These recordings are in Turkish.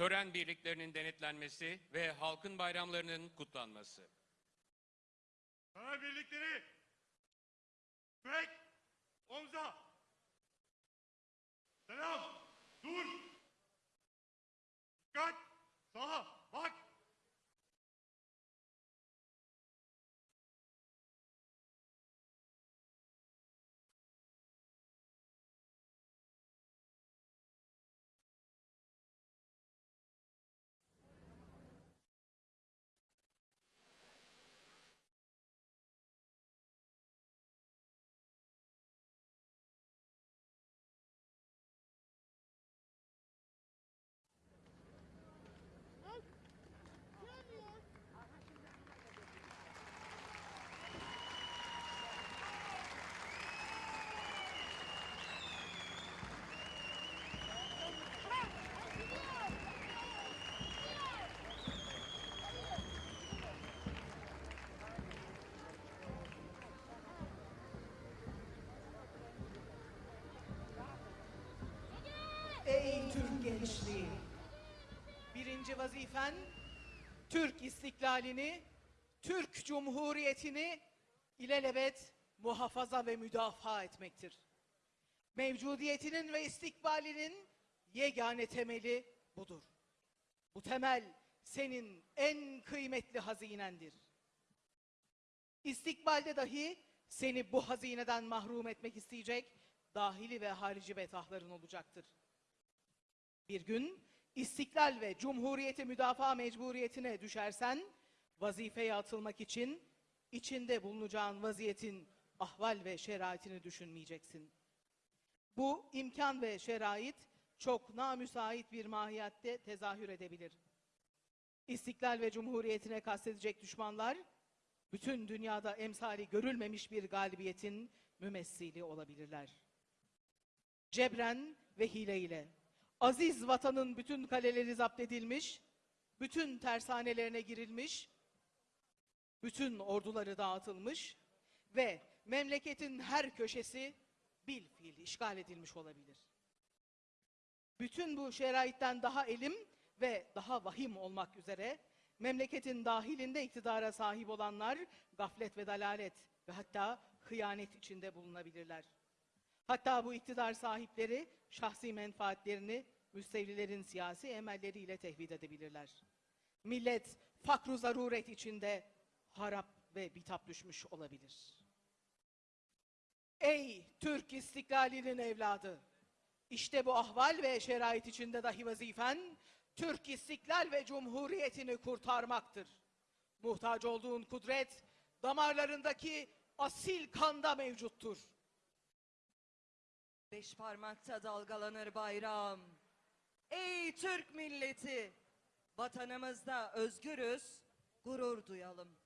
tören birliklerinin denetlenmesi ve halkın bayramlarının kutlanması. Sana birlikleri. Bek. Omza. Selam. Dur. Dikkat. Sağa. Bak. Ey Türk gençliği! Birinci vazifen Türk istiklalini, Türk Cumhuriyeti'ni ilelebet muhafaza ve müdafaa etmektir. Mevcudiyetinin ve istikbalinin yegane temeli budur. Bu temel senin en kıymetli hazinendir. İstikbalde dahi seni bu hazineden mahrum etmek isteyecek dahili ve harici betahların olacaktır. Bir gün istiklal ve cumhuriyeti müdafaa mecburiyetine düşersen, vazifeye atılmak için içinde bulunacağın vaziyetin ahval ve şeraitini düşünmeyeceksin. Bu imkan ve şerait çok namüsait bir mahiyette tezahür edebilir. İstiklal ve cumhuriyetine kastedecek düşmanlar, bütün dünyada emsali görülmemiş bir galibiyetin mümessili olabilirler. Cebren ve hile ile aziz vatanın bütün kaleleri zapt edilmiş, bütün tersanelerine girilmiş, bütün orduları dağıtılmış ve memleketin her köşesi bil fiil işgal edilmiş olabilir. Bütün bu şeraitten daha elim ve daha vahim olmak üzere memleketin dahilinde iktidara sahip olanlar gaflet ve dalalet ve hatta hıyanet içinde bulunabilirler. Hatta bu iktidar sahipleri şahsi menfaatlerini müstevlilerin siyasi emelleriyle tehvid edebilirler. Millet fakru zaruret içinde harap ve bitap düşmüş olabilir. Ey Türk istiklalinin evladı! İşte bu ahval ve şerait içinde dahi vazifen Türk istiklal ve cumhuriyetini kurtarmaktır. Muhtaç olduğun kudret damarlarındaki asil kanda mevcuttur. Beş parmakta dalgalanır bayram. Ey Türk milleti! Vatanımızda özgürüz, gurur duyalım.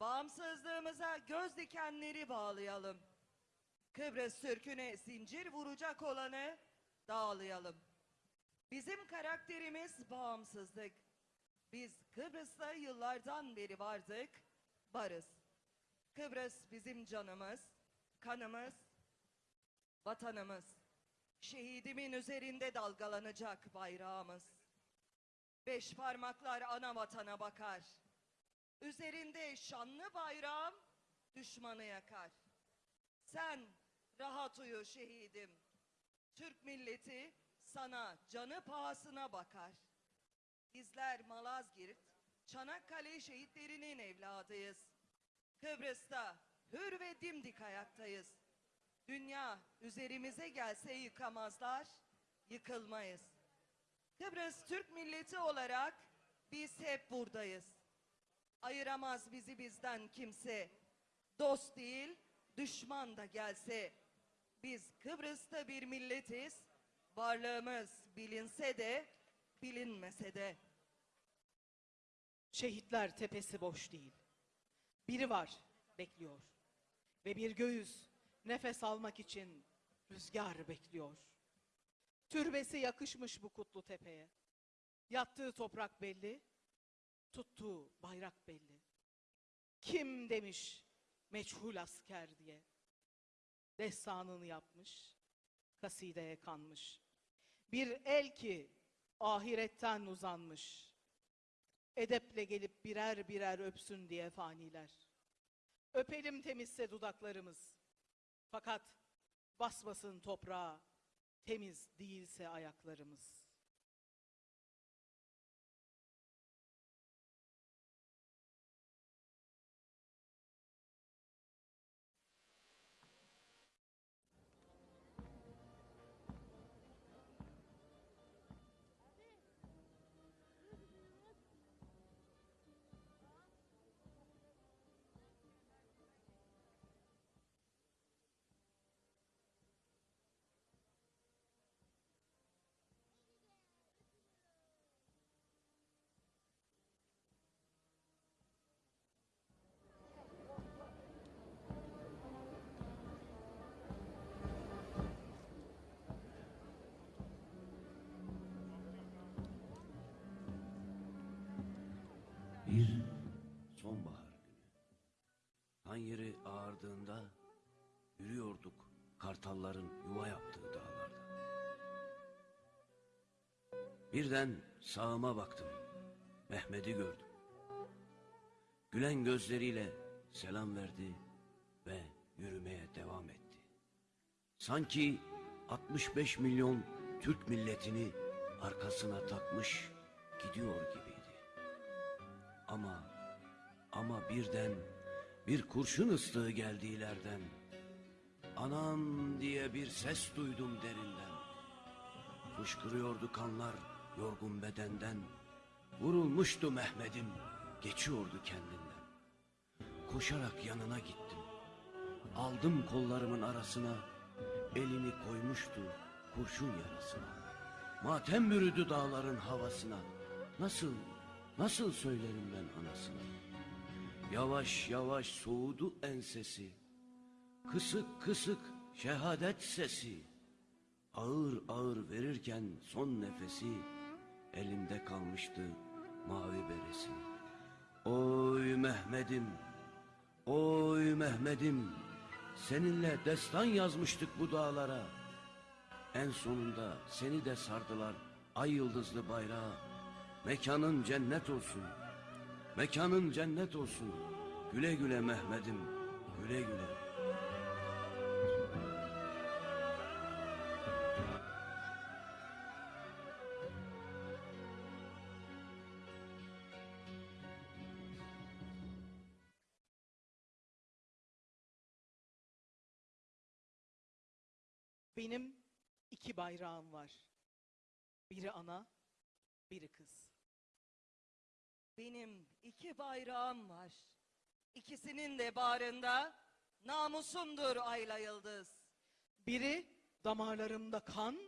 Bağımsızlığımıza göz dikenleri bağlayalım. Kıbrıs Türk'üne zincir vuracak olanı dağlayalım. Bizim karakterimiz bağımsızlık. Biz Kıbrıs'ta yıllardan beri vardık, varız. Kıbrıs bizim canımız, kanımız, vatanımız. Şehidimin üzerinde dalgalanacak bayrağımız. Beş parmaklar ana vatana bakar. Üzerinde şanlı bayrağım düşmanı yakar. Sen rahat uyu şehidim. Türk milleti sana canı pahasına bakar. Bizler Malazgirt, Çanakkale şehitlerinin evladıyız. Kıbrıs'ta hür ve dimdik ayaktayız. Dünya üzerimize gelse yıkamazlar, yıkılmayız. Kıbrıs Türk milleti olarak biz hep buradayız. Ayıramaz bizi bizden kimse. Dost değil, düşman da gelse. Biz Kıbrıs'ta bir milletiz. Varlığımız bilinse de, bilinmese de. Şehitler tepesi boş değil. Biri var, bekliyor. Ve bir göğüs nefes almak için rüzgar bekliyor. Türbesi yakışmış bu kutlu tepeye. Yattığı toprak belli, tuttuğu bayrak belli. Kim demiş meçhul asker diye. Destanını yapmış, kasideye kanmış. Bir el ki ahiretten uzanmış. Edeple gelip birer birer öpsün diye faniler. Öpelim temizse dudaklarımız. Fakat basmasın toprağa, temiz değilse ayaklarımız. Bir sonbahar günü. Tan yeri ağardığında yürüyorduk kartalların yuva yaptığı dağlarda. Birden sağıma baktım. Mehmet'i gördüm. Gülen gözleriyle selam verdi ve yürümeye devam etti. Sanki 65 milyon Türk milletini arkasına takmış gidiyor gibiydi. Ama ama birden bir kurşun ıslığı geldi ilerden. Anam diye bir ses duydum derinden. Fışkırıyordu kanlar yorgun bedenden. Vurulmuştu Mehmet'im geçiyordu kendinden. Koşarak yanına gittim. Aldım kollarımın arasına. Elini koymuştu kurşun yarasına. Matem bürüdü dağların havasına. Nasıl, nasıl söylerim ben anasına? Yavaş yavaş soğudu ensesi. Kısık kısık şehadet sesi. Ağır ağır verirken son nefesi elinde kalmıştı mavi beresi. Oy Mehmet'im, oy Mehmet'im, seninle destan yazmıştık bu dağlara. En sonunda seni de sardılar ay yıldızlı bayrağa. Mekanın cennet olsun, mekanın cennet olsun. Güle güle Mehmet'im, güle güle. Benim iki bayrağım var. Biri ana, biri kız. Benim iki bayrağım var. İkisinin de bağrında namusumdur ayla yıldız. Biri damarlarımda kan,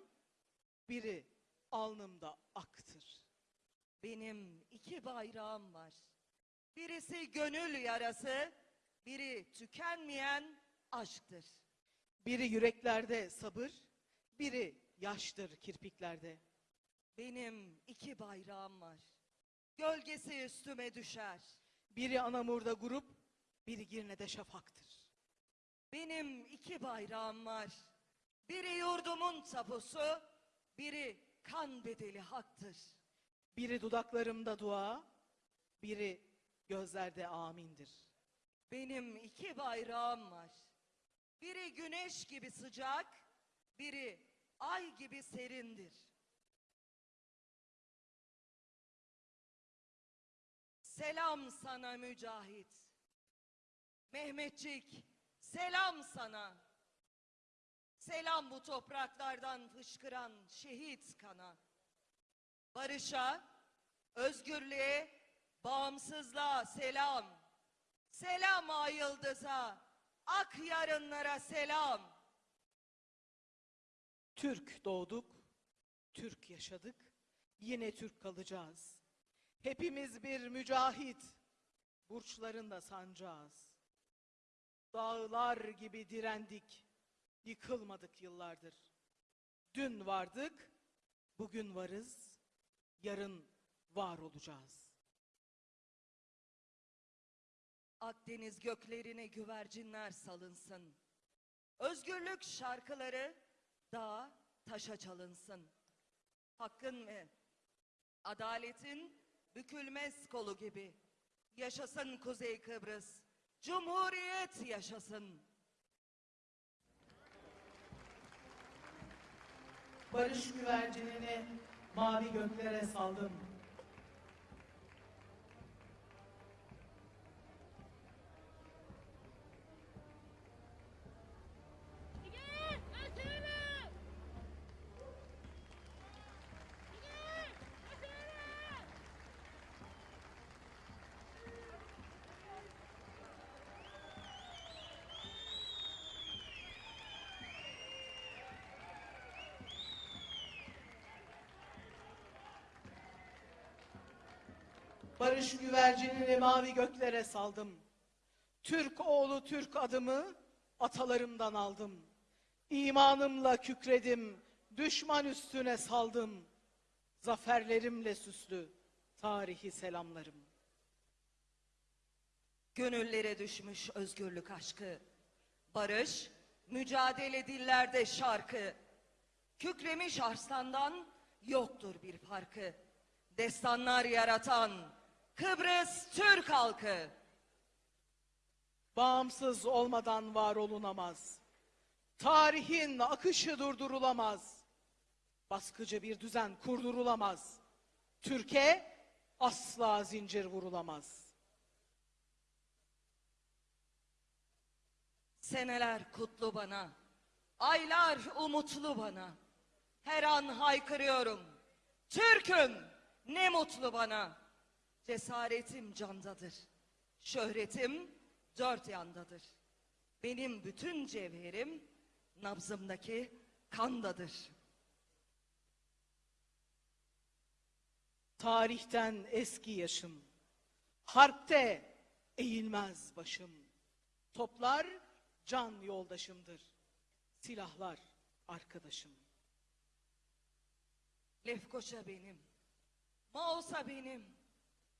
biri alnımda aktır. Benim iki bayrağım var. Birisi gönül yarası, biri tükenmeyen aşktır. Biri yüreklerde sabır, biri yaştır kirpiklerde. Benim iki bayrağım var. Gölgesi üstüme düşer. Biri Anamur'da grup, biri Girne'de şafaktır. Benim iki bayrağım var. Biri yurdumun tapusu, biri kan bedeli haktır. Biri dudaklarımda dua, biri gözlerde amindir. Benim iki bayrağım var. Biri güneş gibi sıcak, biri ay gibi serindir. Selam sana mücahit. Mehmetçik, selam sana. Selam bu topraklardan fışkıran şehit kana. Barışa, özgürlüğe, bağımsızlığa selam. Selam ay yıldıza, ak yarınlara selam. Türk doğduk, Türk yaşadık, yine Türk kalacağız. Hepimiz bir mücahit, burçlarında sancağız. Dağlar gibi direndik, yıkılmadık yıllardır. Dün vardık, bugün varız, yarın var olacağız. Akdeniz göklerine güvercinler salınsın. Özgürlük şarkıları dağa taşa çalınsın. Hakkın ve Adaletin bükülmez kolu gibi. Yaşasın Kuzey Kıbrıs. Cumhuriyet yaşasın. Barış güvercinini mavi göklere saldım. Barış güvercinini mavi göklere saldım. Türk oğlu Türk adımı atalarımdan aldım. İmanımla kükredim, düşman üstüne saldım. Zaferlerimle süslü tarihi selamlarım. Gönüllere düşmüş özgürlük aşkı. Barış, mücadele dillerde şarkı. Kükremiş arslandan yoktur bir farkı. Destanlar yaratan Kıbrıs Türk halkı. Bağımsız olmadan var olunamaz. Tarihin akışı durdurulamaz. Baskıcı bir düzen kurdurulamaz. Türkiye asla zincir vurulamaz. Seneler kutlu bana, aylar umutlu bana. Her an haykırıyorum. Türk'üm ne mutlu bana. Cesaretim candadır. Şöhretim dört yandadır. Benim bütün cevherim nabzımdaki kandadır. Tarihten eski yaşım. Harpte eğilmez başım. Toplar can yoldaşımdır. Silahlar arkadaşım. Lefkoşa benim, Mausa benim,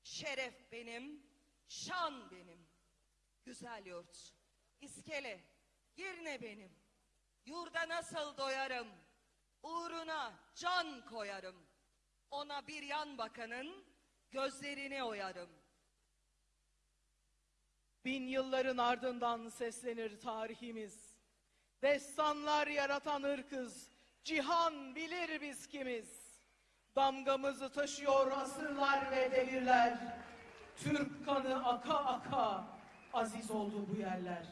şeref benim, şan benim. Güzel yurt, iskele, Girne benim. Yurda nasıl doyarım, uğruna can koyarım. Ona bir yan bakanın gözlerini oyarım. Bin yılların ardından seslenir tarihimiz. Destanlar yaratan ırkız, cihan bilir biz kimiz. Damgamızı taşıyor asırlar ve devirler. Türk kanı aka aka aziz oldu bu yerler.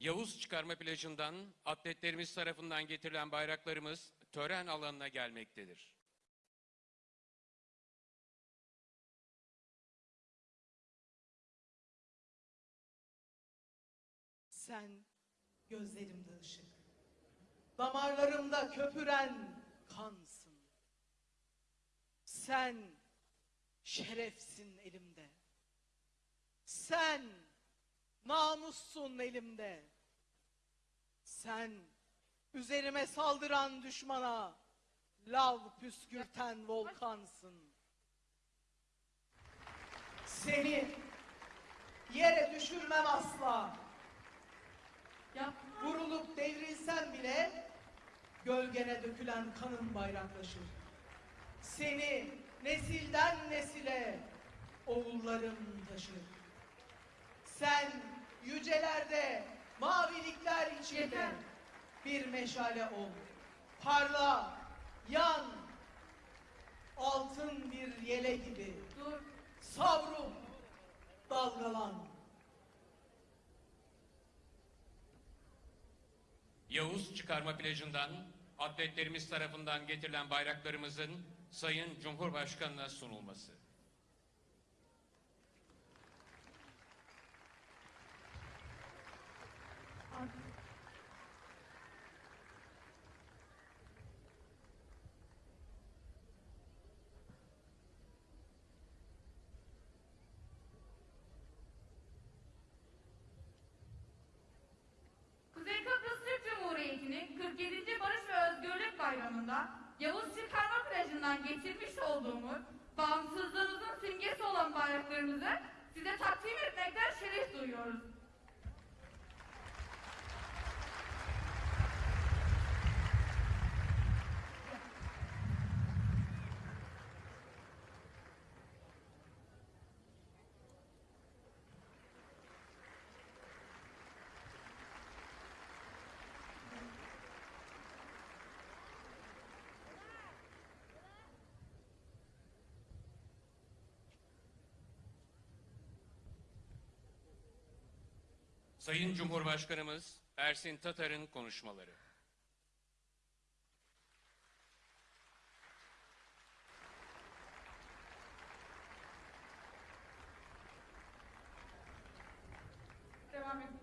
Yavuz çıkarma plajından atletlerimiz tarafından getirilen bayraklarımız tören alanına gelmektedir. Sen gözlerimde ışık, damarlarımda köpüren kansın. Sen şerefsin elimde. Sen namussun elimde. Sen üzerime saldıran düşmana lav püskürten volkansın. Seni yere düşürmem asla. Vurulup devrilsen bile gölgene dökülen kanın bayraklaşır. Seni nesilden nesile oğullarım taşır. Sen yücelerde mavilikler içinde bir meşale ol. Parla, yan, altın bir yele gibi. Dur. Savrul, dalgalan. Yavuz çıkarma plajından atletlerimiz tarafından getirilen bayraklarımızın Sayın Cumhurbaşkanı'na sunulması. Kuzey Kıbrıs Türk Cumhuriyeti'nin 47. Barış ve Özgürlük Bayramı'nda Yavuz Çıkarma Plajı'ndan getirmiş olduğumuz bağımsızlığımızın simgesi olan bayraklarımızı size takdim etmekten şeref duyuyoruz. Sayın Cumhurbaşkanımız Ersin Tatar'ın konuşmaları. Devam edin.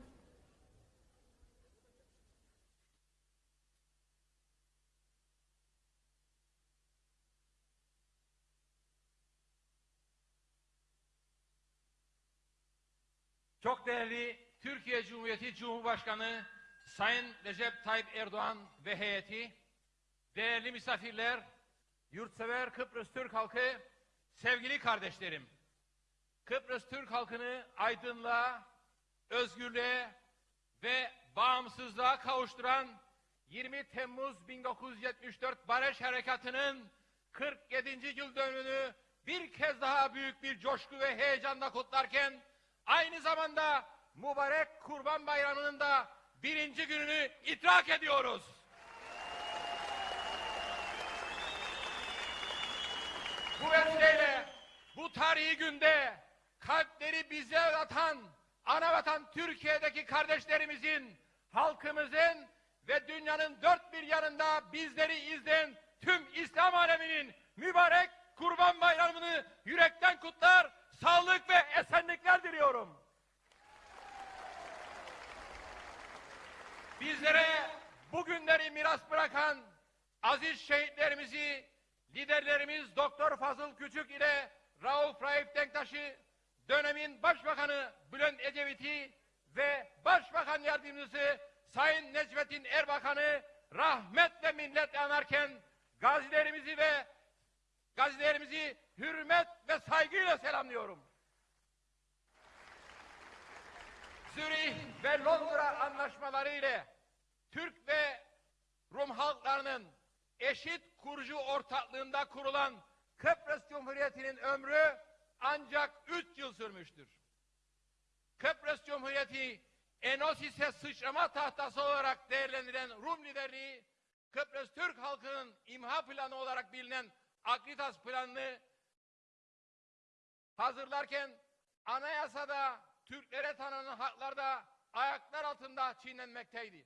Çok değerli Türkiye Cumhuriyeti Cumhurbaşkanı Sayın Recep Tayyip Erdoğan ve heyeti, değerli misafirler, yurtsever Kıbrıs Türk halkı, sevgili kardeşlerim. Kıbrıs Türk halkını aydınlığa, özgürlüğe ve bağımsızlığa kavuşturan 20 Temmuz 1974 Barış Harekatı'nın 47. yıl dönümünü bir kez daha büyük bir coşku ve heyecanla kutlarken aynı zamanda mübarek Kurban Bayramı'nın da birinci gününü idrak ediyoruz. Bu vesileyle bu tarihi günde kalpleri bize atan ana vatan Türkiye'deki kardeşlerimizin, halkımızın ve dünyanın dört bir yanında bizleri izleyen tüm İslam aleminin mübarek Kurban Bayramı'nı yürekten kutlar, sağlık ve esenlikler diliyorum. Bizlere bu günleri miras bırakan aziz şehitlerimizi liderlerimiz Doktor Fazıl Küçük ile Rauf Raif Denktaş'ı dönemin Başbakanı Bülent Ecevit'i ve Başbakan Yardımcısı Sayın Necmettin Erbakan'ı rahmetle minnetle anarken gazilerimizi ve gazilerimizi hürmet ve saygıyla selamlıyorum. Zürih ve Londra anlaşmaları ile Türk ve Rum halklarının eşit kurucu ortaklığında kurulan Kıbrıs Cumhuriyeti'nin ömrü ancak üç yıl sürmüştür. Kıbrıs Cumhuriyeti Enosis'e sıçrama tahtası olarak değerlendirilen Rum liderliği Kıbrıs Türk halkının imha planı olarak bilinen Akritas planını hazırlarken anayasada Türklere tanınan haklar da ayaklar altında çiğnenmekteydi.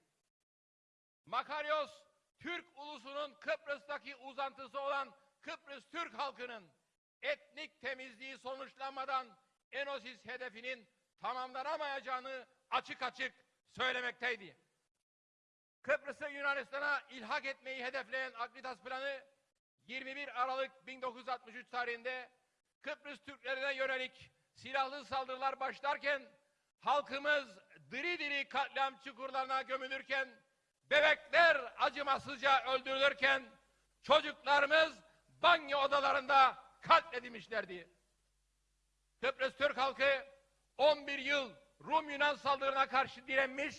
Makaryos, Türk ulusunun Kıbrıs'taki uzantısı olan Kıbrıs Türk halkının etnik temizliği sonuçlanmadan Enosis hedefinin tamamlanamayacağını açık açık söylemekteydi. Kıbrıs'ı Yunanistan'a ilhak etmeyi hedefleyen Akritas planı 21 Aralık 1963 tarihinde Kıbrıs Türklerine yönelik silahlı saldırılar başlarken halkımız diri diri katliam çukurlarına gömülürken bebekler acımasızca öldürülürken çocuklarımız banyo odalarında katledilmişlerdi. Kıbrıs Türk halkı 11 yıl Rum Yunan saldırına karşı direnmiş,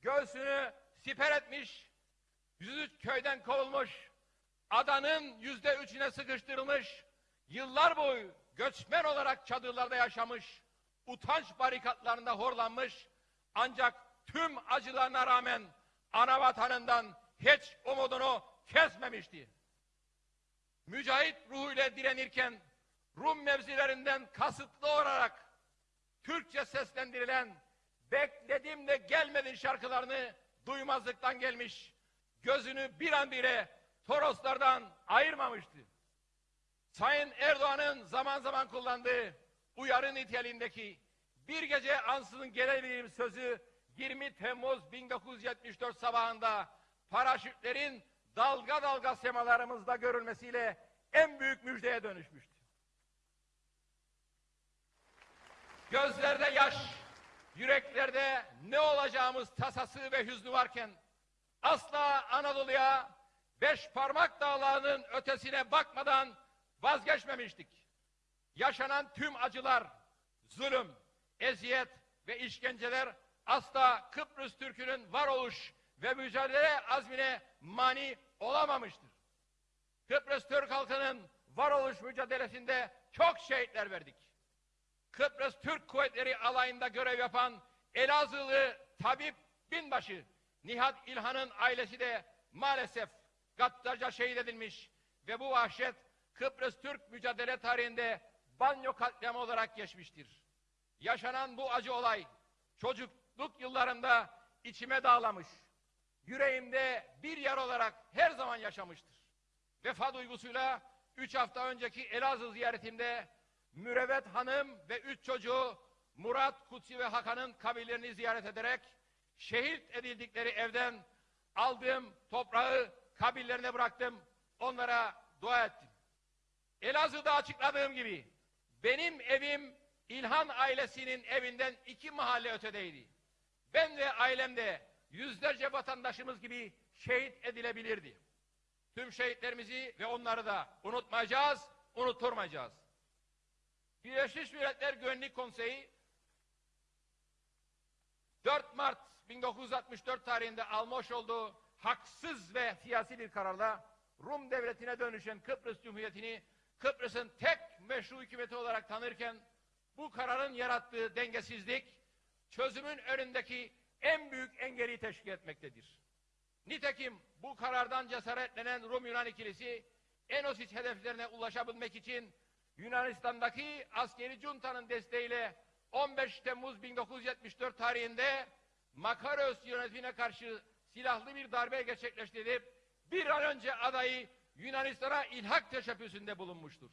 göğsünü siper etmiş, 103 köyden kovulmuş, adanın yüzde üçüne sıkıştırılmış, yıllar boyu göçmen olarak çadırlarda yaşamış, utanç barikatlarında horlanmış, ancak tüm acılarına rağmen ana vatanından hiç umudunu kesmemişti. Mücahit ruhuyla direnirken Rum mevzilerinden kasıtlı olarak Türkçe seslendirilen bekledim de gelmedin şarkılarını duymazlıktan gelmiş. Gözünü bir an bile Toroslardan ayırmamıştı. Sayın Erdoğan'ın zaman zaman kullandığı uyarı niteliğindeki bir gece ansızın gelebilirim sözü 20 Temmuz 1974 sabahında paraşütlerin dalga dalga semalarımızda görülmesiyle en büyük müjdeye dönüşmüştü. Gözlerde yaş, yüreklerde ne olacağımız tasası ve hüznü varken asla Anadolu'ya beş parmak dağlarının ötesine bakmadan vazgeçmemiştik. Yaşanan tüm acılar, zulüm, eziyet ve işkenceler asla Kıbrıs Türk'ünün varoluş ve mücadele azmine mani olamamıştır. Kıbrıs Türk halkının varoluş mücadelesinde çok şehitler verdik. Kıbrıs Türk Kuvvetleri alayında görev yapan Elazığlı tabip binbaşı Nihat İlhan'ın ailesi de maalesef gaddarca şehit edilmiş ve bu vahşet Kıbrıs Türk mücadele tarihinde banyo katliamı olarak geçmiştir. Yaşanan bu acı olay çocukluk yıllarımda içime dağlamış, yüreğimde bir yer olarak her zaman yaşamıştır. Vefa duygusuyla üç hafta önceki Elazığ ziyaretimde Mürevet Hanım ve üç çocuğu Murat, Kutsi ve Hakan'ın kabirlerini ziyaret ederek şehit edildikleri evden aldığım toprağı kabirlerine bıraktım. Onlara dua ettim. Elazığ'da açıkladığım gibi benim evim İlhan ailesinin evinden iki mahalle ötedeydi. Ben ve ailem de yüzlerce vatandaşımız gibi şehit edilebilirdi. Tüm şehitlerimizi ve onları da unutmayacağız, unutturmayacağız. Birleşmiş Milletler Güvenlik Konseyi 4 Mart 1964 tarihinde almış olduğu haksız ve siyasi bir kararla Rum devletine dönüşen Kıbrıs Cumhuriyeti'ni Kıbrıs'ın tek meşru hükümeti olarak tanırken bu kararın yarattığı dengesizlik çözümün önündeki en büyük engeli teşkil etmektedir. Nitekim bu karardan cesaretlenen Rum-Yunan ikilisi Enosis hedeflerine ulaşabilmek için Yunanistan'daki askeri juntanın desteğiyle 15 Temmuz 1974 tarihinde Makaros yönetimine karşı silahlı bir darbe gerçekleştirip bir an önce adayı Yunanistan'a ilhak teşebbüsünde bulunmuştur.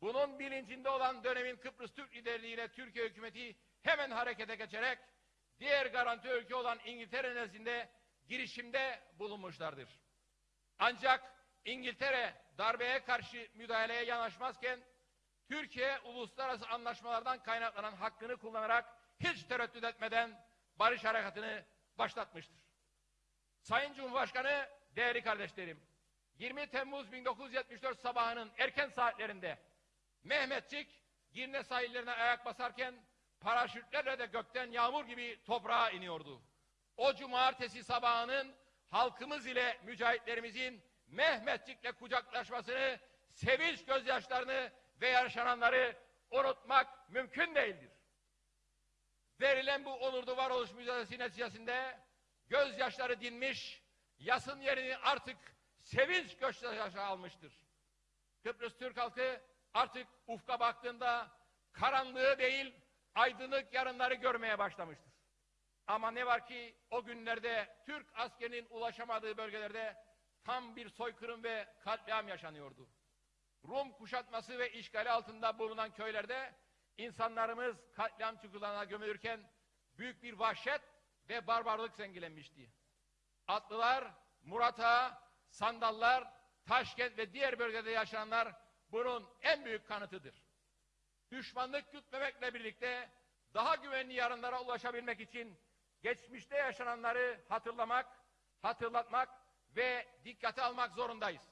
Bunun bilincinde olan dönemin Kıbrıs Türk liderliğiyle Türkiye hükümeti hemen harekete geçerek diğer garanti ülke olan İngiltere nezdinde girişimde bulunmuşlardır. Ancak İngiltere darbeye karşı müdahaleye yanaşmazken Türkiye uluslararası anlaşmalardan kaynaklanan hakkını kullanarak hiç tereddüt etmeden barış harekatını başlatmıştır. Sayın Cumhurbaşkanı, değerli kardeşlerim, 20 Temmuz 1974 sabahının erken saatlerinde Mehmetçik Girne sahillerine ayak basarken paraşütlerle de gökten yağmur gibi toprağa iniyordu. O cumartesi sabahının halkımız ile mücahitlerimizin Mehmetçik'le kucaklaşmasını, sevinç gözyaşlarını ve yaşananları unutmak mümkün değildir. Verilen bu onurlu varoluş mücadelesi neticesinde gözyaşları dinmiş, yasın yerini artık sevinç gözyaşı almıştır. Kıbrıs Türk halkı artık ufka baktığında karanlığı değil, aydınlık yarınları görmeye başlamıştır. Ama ne var ki o günlerde Türk askerinin ulaşamadığı bölgelerde tam bir soykırım ve katliam yaşanıyordu. Rum kuşatması ve işgali altında bulunan köylerde insanlarımız katliam çukurlarına gömülürken büyük bir vahşet ve barbarlık zengilenmişti. Atlılar, Murat'a, Sandallar, Taşkent ve diğer bölgede yaşayanlar bunun en büyük kanıtıdır. Düşmanlık gütmemekle birlikte daha güvenli yarınlara ulaşabilmek için geçmişte yaşananları hatırlamak, hatırlatmak ve dikkate almak zorundayız.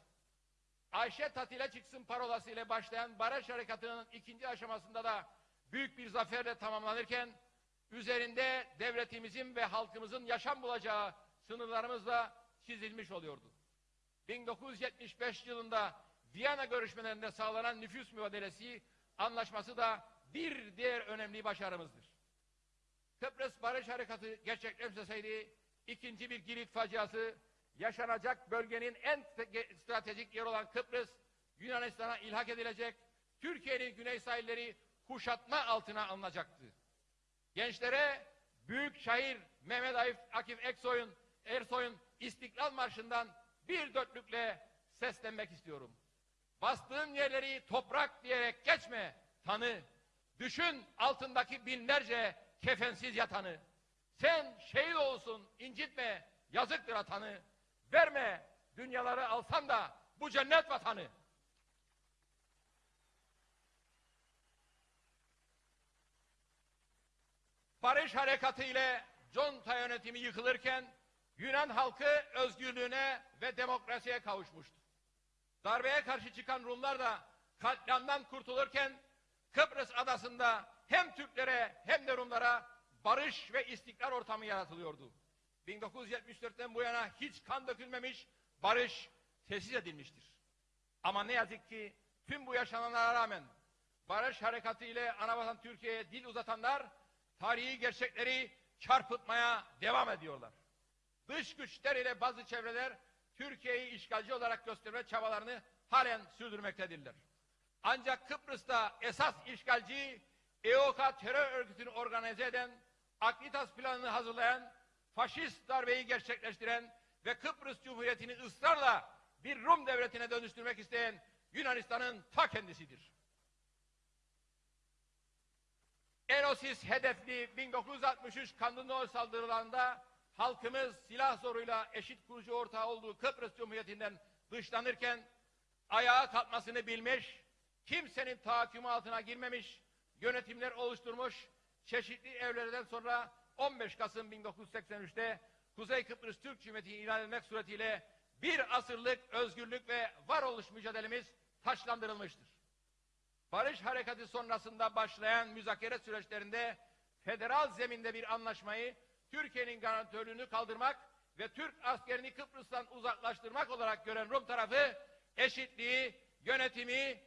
Ayşe tatile çıksın parolası ile başlayan barış harekatının ikinci aşamasında da büyük bir zaferle tamamlanırken üzerinde devletimizin ve halkımızın yaşam bulacağı sınırlarımızla çizilmiş oluyordu. 1975 yılında Viyana görüşmelerinde sağlanan nüfus mübadelesi anlaşması da bir diğer önemli başarımızdır. Kıbrıs Barış Harekatı gerçekleşmeseydi ikinci bir Girit faciası yaşanacak bölgenin en te- stratejik yeri olan Kıbrıs, Yunanistan'a ilhak edilecek, Türkiye'nin güney sahilleri kuşatma altına alınacaktı. Gençlere büyük şair Mehmet Akif Eksoy'un, Ersoy'un İstiklal Marşı'ndan bir dörtlükle seslenmek istiyorum. Bastığın yerleri toprak diyerek geçme, tanı. Düşün altındaki binlerce kefensiz yatanı. Sen şehit olsun, incitme, yazıktır atanı. Verme, dünyaları alsan da bu cennet vatanı. Barış Harekatı ile Conta yönetimi yıkılırken Yunan halkı özgürlüğüne ve demokrasiye kavuşmuştu. Darbeye karşı çıkan Rumlar da katliamdan kurtulurken Kıbrıs adasında hem Türklere hem de Rumlara barış ve istikrar ortamı yaratılıyordu. 1974'ten bu yana hiç kan dökülmemiş, barış tesis edilmiştir. Ama ne yazık ki tüm bu yaşananlara rağmen barış harekatı ile anavatan Türkiye'ye dil uzatanlar tarihi gerçekleri çarpıtmaya devam ediyorlar. Dış güçler ile bazı çevreler Türkiye'yi işgalci olarak gösterme çabalarını halen sürdürmektedirler. Ancak Kıbrıs'ta esas işgalci EOK terör örgütünü organize eden, Aklitas planını hazırlayan, faşist darbeyi gerçekleştiren ve Kıbrıs Cumhuriyeti'ni ısrarla bir Rum devletine dönüştürmek isteyen Yunanistan'ın ta kendisidir. Enosis hedefli 1963 Kandınol saldırılarında halkımız silah zoruyla eşit kurucu ortağı olduğu Kıbrıs Cumhuriyeti'nden dışlanırken ayağa kalkmasını bilmiş, kimsenin tahakkümü altına girmemiş, yönetimler oluşturmuş, çeşitli evlerden sonra 15 Kasım 1983'te Kuzey Kıbrıs Türk Cumhuriyeti'ni ilan etmek suretiyle bir asırlık özgürlük ve varoluş mücadelemiz taşlandırılmıştır. Barış harekatı sonrasında başlayan müzakere süreçlerinde federal zeminde bir anlaşmayı Türkiye'nin garantörlüğünü kaldırmak ve Türk askerini Kıbrıs'tan uzaklaştırmak olarak gören Rum tarafı eşitliği, yönetimi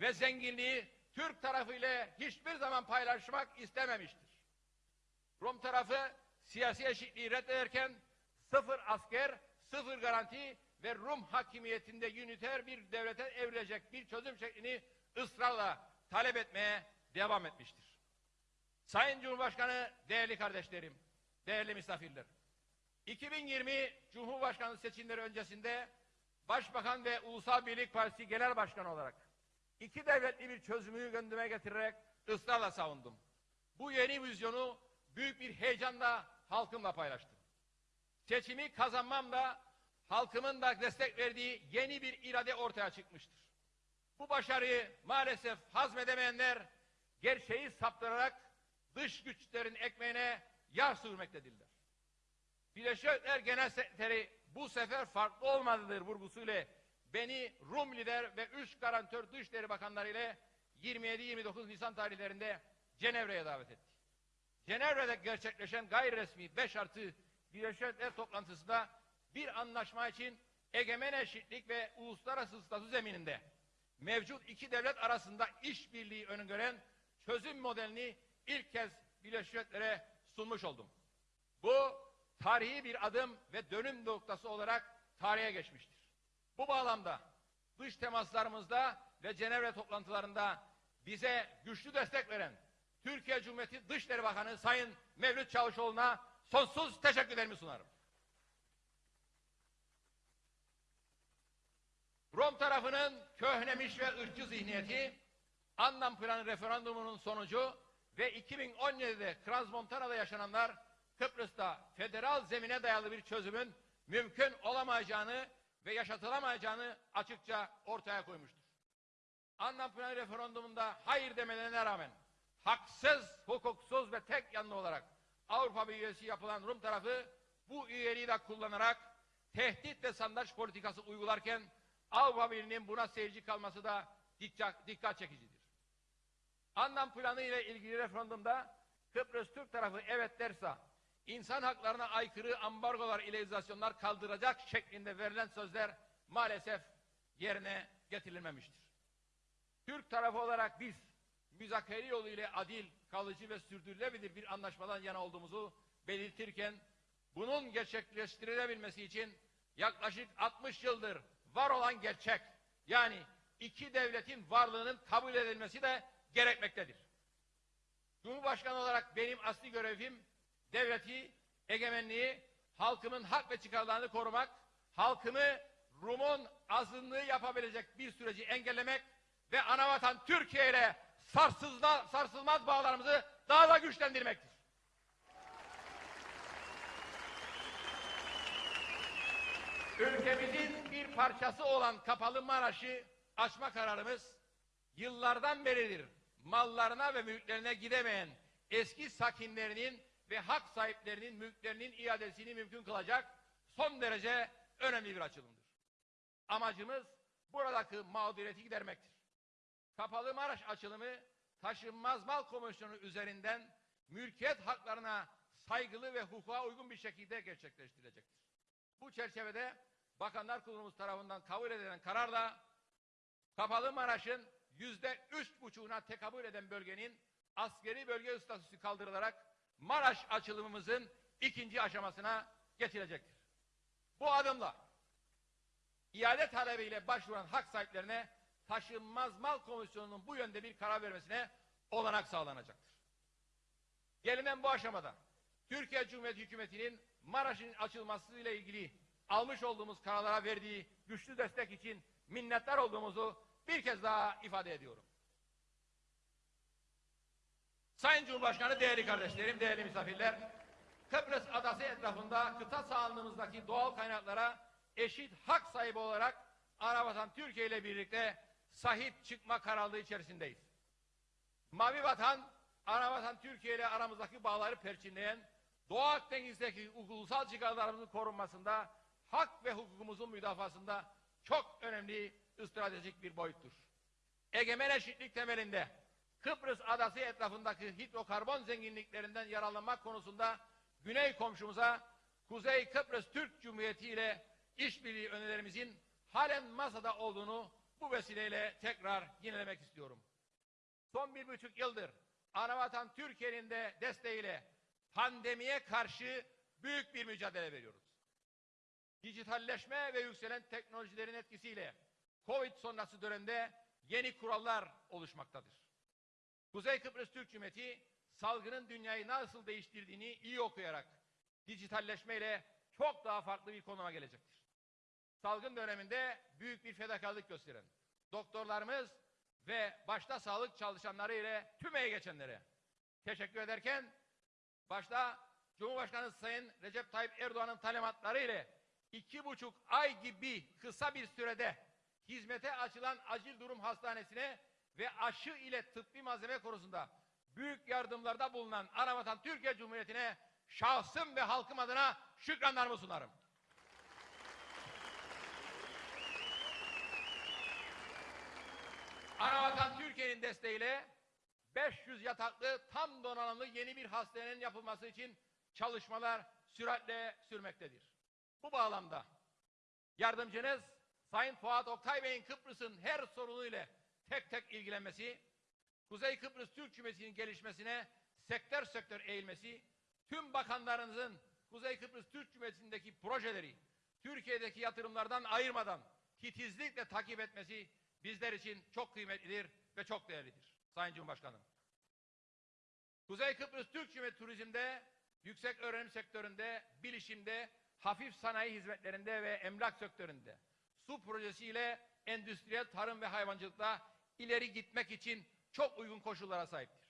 ve zenginliği Türk tarafı ile hiçbir zaman paylaşmak istememiştir. Rum tarafı siyasi eşitliği reddederken sıfır asker, sıfır garanti ve Rum hakimiyetinde üniter bir devlete evrilecek bir çözüm şeklini ısrarla talep etmeye devam etmiştir. Sayın Cumhurbaşkanı, değerli kardeşlerim, değerli misafirler. 2020 Cumhurbaşkanı seçimleri öncesinde Başbakan ve Ulusal Birlik Partisi Genel Başkanı olarak iki devletli bir çözümü gündeme getirerek ısrarla savundum. Bu yeni vizyonu büyük bir heyecanla halkımla paylaştım. Seçimi kazanmam da halkımın da destek verdiği yeni bir irade ortaya çıkmıştır. Bu başarıyı maalesef hazmedemeyenler gerçeği saptırarak dış güçlerin ekmeğine yağ sürmektedirler. Birleşik Milletler Genel Sekreteri bu sefer farklı olmalıdır vurgusuyla beni Rum lider ve üç garantör Dışişleri Bakanları ile 27-29 Nisan tarihlerinde Cenevre'ye davet etti. Cenevre'de gerçekleşen gayri resmi 5 artı Birleşik toplantısında bir anlaşma için egemen eşitlik ve uluslararası statü zemininde mevcut iki devlet arasında işbirliği öngören çözüm modelini ilk kez Birleşik sunmuş oldum. Bu tarihi bir adım ve dönüm noktası olarak tarihe geçmiştir. Bu bağlamda dış temaslarımızda ve Cenevre toplantılarında bize güçlü destek veren Türkiye Cumhuriyeti Dışişleri Bakanı Sayın Mevlüt Çavuşoğlu'na sonsuz teşekkürlerimi sunarım. Rom tarafının köhnemiş ve ırkçı zihniyeti, Anlam Planı referandumunun sonucu ve 2017'de Transmontana'da yaşananlar Kıbrıs'ta federal zemine dayalı bir çözümün mümkün olamayacağını ve yaşatılamayacağını açıkça ortaya koymuştur. Anlam Planı referandumunda hayır demelerine rağmen haksız, hukuksuz ve tek yanlı olarak Avrupa Birliği üyesi yapılan Rum tarafı bu üyeliği de kullanarak tehdit ve sandaş politikası uygularken Avrupa Birliği'nin buna seyirci kalması da dikkat çekicidir. Anlam planı ile ilgili referandumda Kıbrıs Türk tarafı evet derse insan haklarına aykırı ambargolar ile izolasyonlar kaldıracak şeklinde verilen sözler maalesef yerine getirilmemiştir. Türk tarafı olarak biz müzakere yolu ile adil, kalıcı ve sürdürülebilir bir anlaşmadan yana olduğumuzu belirtirken bunun gerçekleştirilebilmesi için yaklaşık 60 yıldır var olan gerçek. Yani iki devletin varlığının kabul edilmesi de gerekmektedir. Cumhurbaşkanı olarak benim asli görevim devleti, egemenliği, halkımın hak ve çıkarlarını korumak, halkımı Rum'un azınlığı yapabilecek bir süreci engellemek ve anavatan Türkiye ile sarsılmaz, bağlarımızı daha da güçlendirmektir. Ülkemizin bir parçası olan Kapalı Maraş'ı açma kararımız yıllardan beridir mallarına ve mülklerine gidemeyen eski sakinlerinin ve hak sahiplerinin mülklerinin iadesini mümkün kılacak son derece önemli bir açılımdır. Amacımız buradaki mağduriyeti gidermektir. Kapalı Maraş açılımı taşınmaz mal komisyonu üzerinden mülkiyet haklarına saygılı ve hukuka uygun bir şekilde gerçekleştirilecektir. Bu çerçevede Bakanlar Kurulumuz tarafından kabul edilen kararla Kapalı Maraş'ın yüzde üç buçuğuna tekabül eden bölgenin askeri bölge statüsü kaldırılarak Maraş açılımımızın ikinci aşamasına geçilecektir. Bu adımla iade talebiyle başvuran hak sahiplerine taşınmaz mal komisyonunun bu yönde bir karar vermesine olanak sağlanacaktır. Gelinen bu aşamada Türkiye Cumhuriyeti Hükümeti'nin Maraş'ın açılması ile ilgili almış olduğumuz kararlara verdiği güçlü destek için minnettar olduğumuzu bir kez daha ifade ediyorum. Sayın Cumhurbaşkanı, değerli kardeşlerim, değerli misafirler, Kıbrıs adası etrafında kıta sahanlığımızdaki doğal kaynaklara eşit hak sahibi olarak Anavatan Türkiye ile birlikte sahip çıkma kararlılığı içerisindeyiz. Mavi Vatan, Anavatan Türkiye ile aramızdaki bağları perçinleyen, Doğu Akdeniz'deki ulusal çıkarlarımızın korunmasında, hak ve hukukumuzun müdafasında çok önemli stratejik bir boyuttur. Egemen eşitlik temelinde Kıbrıs adası etrafındaki hidrokarbon zenginliklerinden yararlanmak konusunda Güney komşumuza Kuzey Kıbrıs Türk Cumhuriyeti ile işbirliği önerilerimizin halen masada olduğunu bu vesileyle tekrar yinelemek istiyorum. Son bir buçuk yıldır Anavatan Türkiye'nin de desteğiyle pandemiye karşı büyük bir mücadele veriyoruz. Dijitalleşme ve yükselen teknolojilerin etkisiyle Covid sonrası dönemde yeni kurallar oluşmaktadır. Kuzey Kıbrıs Türk Cumhuriyeti salgının dünyayı nasıl değiştirdiğini iyi okuyarak dijitalleşmeyle çok daha farklı bir konuma gelecektir. Salgın döneminde büyük bir fedakarlık gösteren doktorlarımız ve başta sağlık çalışanları ile tüm emeği geçenlere teşekkür ederken başta Cumhurbaşkanı Sayın Recep Tayyip Erdoğan'ın talimatları ile iki buçuk ay gibi kısa bir sürede hizmete açılan acil durum hastanesine ve aşı ile tıbbi malzeme konusunda büyük yardımlarda bulunan Anavatan Türkiye Cumhuriyeti'ne şahsım ve halkım adına şükranlarımı sunarım. Anavatan Türkiye'nin desteğiyle 500 yataklı tam donanımlı yeni bir hastanenin yapılması için çalışmalar süratle sürmektedir. Bu bağlamda yardımcınız Sayın Fuat Oktay Bey'in Kıbrıs'ın her sorunuyla tek tek ilgilenmesi, Kuzey Kıbrıs Türk Cumhuriyeti'nin gelişmesine sektör sektör eğilmesi, tüm bakanlarınızın Kuzey Kıbrıs Türk Cumhuriyeti'ndeki projeleri Türkiye'deki yatırımlardan ayırmadan titizlikle takip etmesi bizler için çok kıymetlidir ve çok değerlidir. Sayın Cumhurbaşkanım. Kuzey Kıbrıs Türk Cumhuriyeti turizmde, yüksek öğrenim sektöründe, bilişimde, hafif sanayi hizmetlerinde ve emlak sektöründe su projesiyle endüstriyel tarım ve hayvancılıkla ileri gitmek için çok uygun koşullara sahiptir.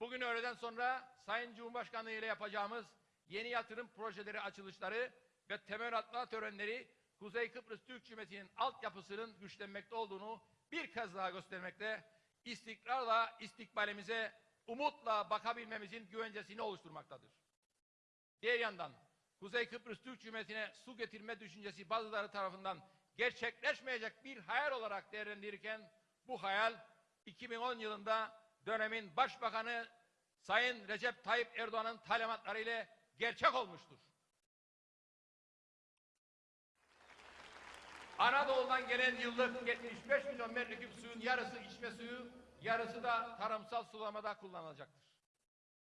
Bugün öğleden sonra Sayın Cumhurbaşkanlığı ile yapacağımız yeni yatırım projeleri açılışları ve temel atma törenleri Kuzey Kıbrıs Türk Cumhuriyeti'nin altyapısının güçlenmekte olduğunu bir kez daha göstermekte, istikrarla istikbalimize umutla bakabilmemizin güvencesini oluşturmaktadır. Diğer yandan Kuzey Kıbrıs Türk Cumhuriyeti'ne su getirme düşüncesi bazıları tarafından gerçekleşmeyecek bir hayal olarak değerlendirirken bu hayal 2010 yılında dönemin Başbakanı Sayın Recep Tayyip Erdoğan'ın talimatları ile gerçek olmuştur. Anadolu'dan gelen yıllık 75 milyon metreküp suyun yarısı içme suyu, yarısı da tarımsal sulamada kullanılacaktır.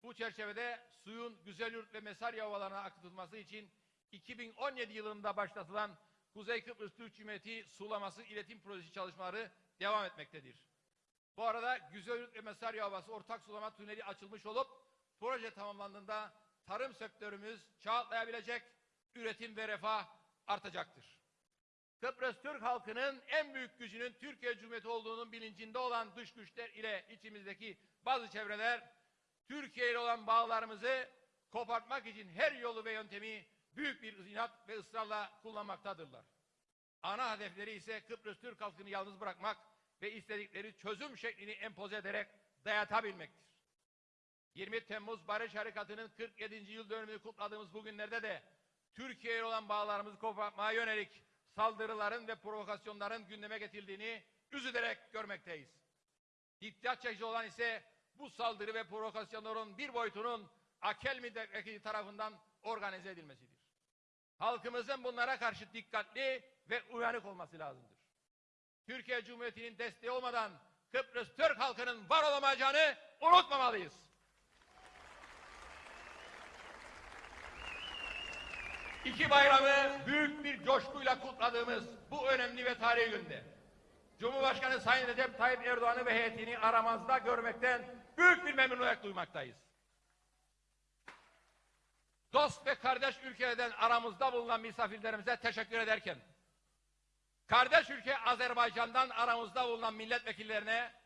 Bu çerçevede suyun Güzelyurt ve Mesarya ovalarına akıtılması için 2017 yılında başlatılan Kuzey Kıbrıs Türk Cumhuriyeti sulaması iletim projesi çalışmaları devam etmektedir. Bu arada Güzelyurt ve Mesarya Ovası ortak sulama tüneli açılmış olup proje tamamlandığında tarım sektörümüz çağ atlayabilecek, üretim ve refah artacaktır. Kıbrıs Türk halkının en büyük gücünün Türkiye Cumhuriyeti olduğunun bilincinde olan dış güçler ile içimizdeki bazı çevreler Türkiye ile olan bağlarımızı kopartmak için her yolu ve yöntemi büyük bir inat ve ısrarla kullanmaktadırlar. Ana hedefleri ise Kıbrıs Türk halkını yalnız bırakmak ve istedikleri çözüm şeklini empoze ederek dayatabilmektir. 20 Temmuz Barış Harekatı'nın 47. yıl dönümünü kutladığımız bu günlerde de Türkiye ile olan bağlarımızı kopartmaya yönelik saldırıların ve provokasyonların gündeme getirildiğini üzülerek görmekteyiz. Dikkat çekici olan ise bu saldırı ve provokasyonların bir boyutunun Akel milletvekili tarafından organize edilmesidir. Halkımızın bunlara karşı dikkatli ve uyanık olması lazımdır. Türkiye Cumhuriyeti'nin desteği olmadan Kıbrıs Türk halkının var olamayacağını unutmamalıyız. İki bayramı büyük bir coşkuyla kutladığımız bu önemli ve tarihi günde Cumhurbaşkanı Sayın Recep Tayyip Erdoğan'ı ve heyetini aramızda görmekten büyük bir memnuniyet duymaktayız. Dost ve kardeş ülkelerden aramızda bulunan misafirlerimize teşekkür ederken, kardeş ülke Azerbaycan'dan aramızda bulunan milletvekillerine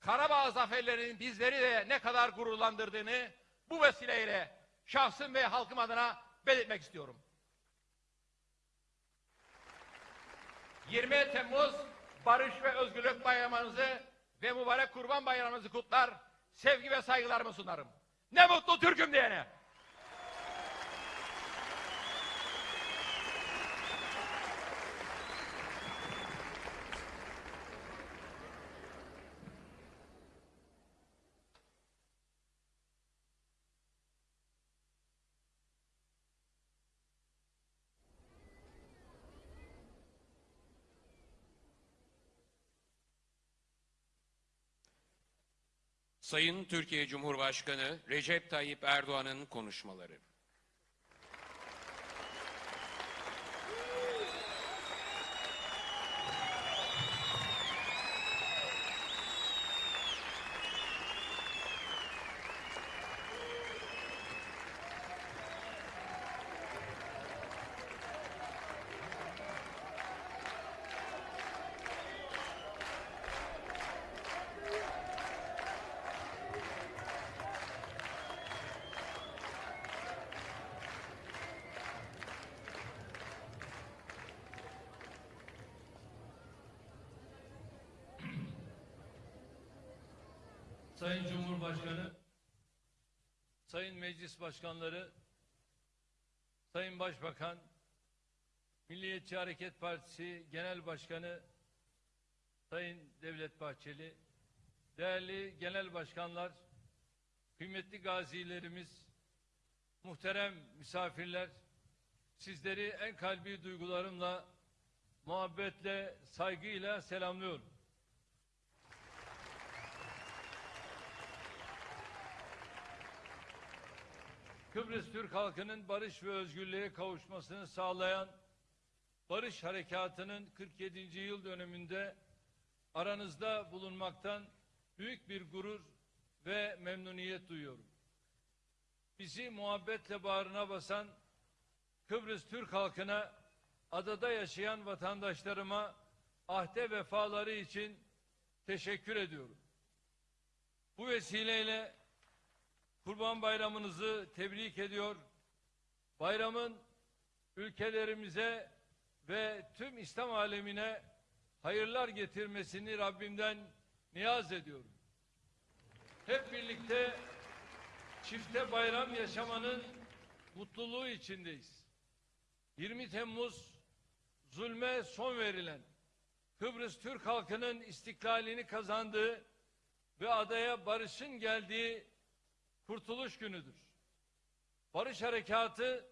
Karabağ zaferlerinin bizleri de ne kadar gururlandırdığını bu vesileyle şahsım ve halkım adına belirtmek istiyorum. 20 Temmuz Barış ve Özgürlük Bayramınızı ve mübarek Kurban Bayramınızı kutlar, sevgi ve saygılarımı sunarım. Ne mutlu Türk'üm diyene. Sayın Türkiye Cumhurbaşkanı Recep Tayyip Erdoğan'ın konuşmaları. Sayın Cumhurbaşkanı, Sayın Meclis Başkanları, Sayın Başbakan, Milliyetçi Hareket Partisi Genel Başkanı Sayın Devlet Bahçeli, değerli genel başkanlar, kıymetli gazilerimiz, muhterem misafirler, sizleri en kalbi duygularımla, muhabbetle, saygıyla selamlıyorum. Kıbrıs Türk halkının barış ve özgürlüğe kavuşmasını sağlayan Barış Harekatı'nın 47. yıl dönümünde aranızda bulunmaktan büyük bir gurur ve memnuniyet duyuyorum. Bizi muhabbetle bağrına basan Kıbrıs Türk halkına, adada yaşayan vatandaşlarıma ahde vefaları için teşekkür ediyorum. Bu vesileyle Kurban Bayramınızı tebrik ediyor. Bayramın ülkelerimize ve tüm İslam alemine hayırlar getirmesini Rabbimden niyaz ediyorum. Hep birlikte çifte bayram yaşamanın mutluluğu içindeyiz. 20 Temmuz zulme son verilen Kıbrıs Türk halkının istiklalini kazandığı ve adaya barışın geldiği kurtuluş günüdür. Barış Harekatı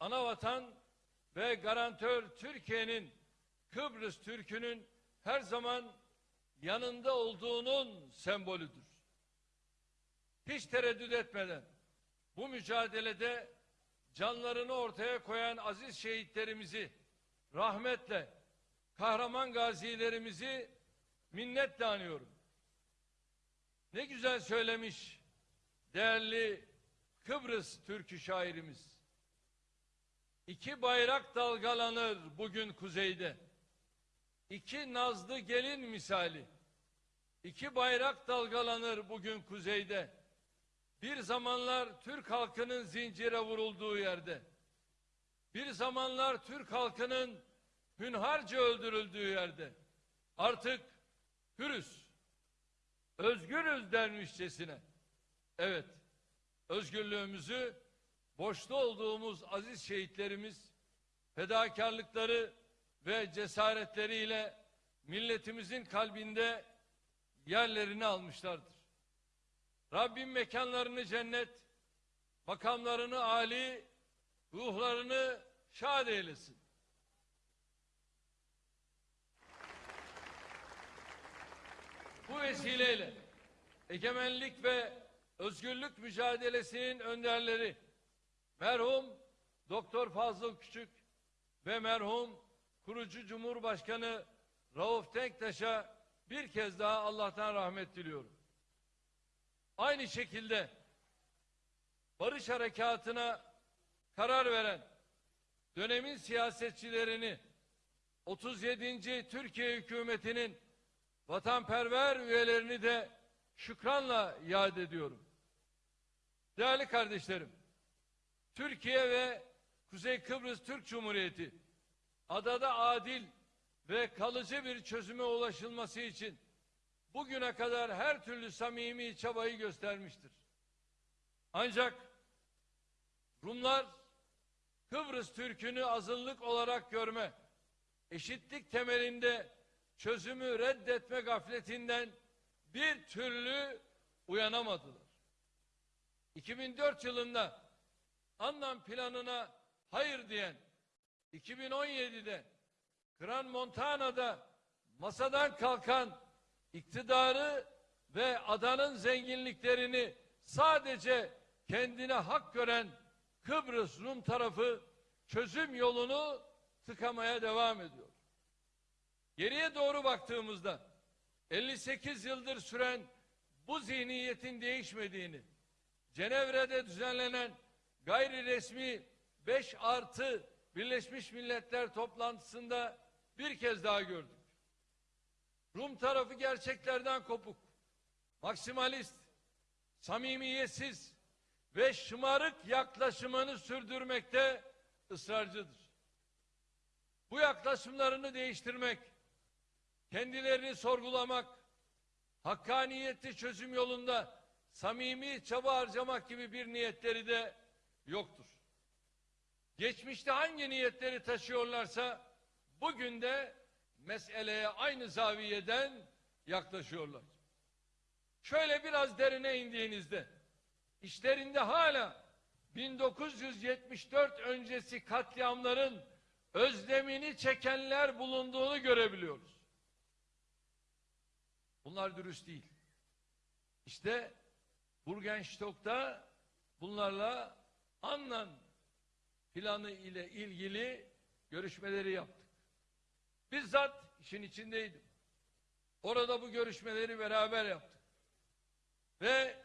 anavatan ve garantör Türkiye'nin Kıbrıs Türk'ünün her zaman yanında olduğunun sembolüdür. Hiç tereddüt etmeden bu mücadelede canlarını ortaya koyan aziz şehitlerimizi rahmetle, kahraman gazilerimizi minnetle anıyorum. Ne güzel söylemiş değerli Kıbrıs türkü şairimiz. İki bayrak dalgalanır bugün kuzeyde. İki nazlı gelin misali. İki bayrak dalgalanır bugün kuzeyde. Bir zamanlar Türk halkının zincire vurulduğu yerde. Bir zamanlar Türk halkının hünharca öldürüldüğü yerde. Artık hürüz, özgürüz dermişçesine. Evet, özgürlüğümüzü borçlu olduğumuz aziz şehitlerimiz fedakarlıkları ve cesaretleriyle milletimizin kalbinde yerlerini almışlardır. Rabbim mekanlarını cennet, makamlarını âli, ruhlarını şad eylesin. Bu vesileyle egemenlik ve özgürlük mücadelesinin önderleri merhum Doktor Fazıl Küçük ve merhum kurucu Cumhurbaşkanı Rauf Denktaş'a bir kez daha Allah'tan rahmet diliyorum. Aynı şekilde barış harekatına karar veren dönemin siyasetçilerini 37. Türkiye hükümetinin vatanperver üyelerini de şükranla yad ediyorum. Değerli kardeşlerim, Türkiye ve Kuzey Kıbrıs Türk Cumhuriyeti adada adil ve kalıcı bir çözüme ulaşılması için bugüne kadar her türlü samimi çabayı göstermiştir. Ancak Rumlar Kıbrıs Türk'ünü azınlık olarak görme, eşitlik temelinde çözümü reddetme gafletinden bir türlü uyanamadılar. 2004 yılında Annan planına hayır diyen 2017'de Gran Montana'da masadan kalkan iktidarı ve adanın zenginliklerini sadece kendine hak gören Kıbrıs Rum tarafı çözüm yolunu tıkamaya devam ediyor. Geriye doğru baktığımızda 58 yıldır süren bu zihniyetin değişmediğini, Cenevre'de düzenlenen gayri resmi 5 artı Birleşmiş Milletler toplantısında bir kez daha gördük. Rum tarafı gerçeklerden kopuk, maksimalist, samimiyetsiz ve şımarık yaklaşımını sürdürmekte ısrarcıdır. Bu yaklaşımlarını değiştirmek, kendilerini sorgulamak, hakkaniyetli çözüm yolunda samimi çaba harcamak gibi bir niyetleri de yoktur. Geçmişte hangi niyetleri taşıyorlarsa bugün de meseleye aynı zaviyeden yaklaşıyorlar. Şöyle biraz derine indiğinizde işlerinde hala 1974 öncesi katliamların özlemini çekenler bulunduğunu görebiliyoruz. Bunlar dürüst değil. İşte Burgenstock'ta bunlarla Annan planı ile ilgili görüşmeleri yaptık. Bizzat işin içindeydim. Orada bu görüşmeleri beraber yaptık. Ve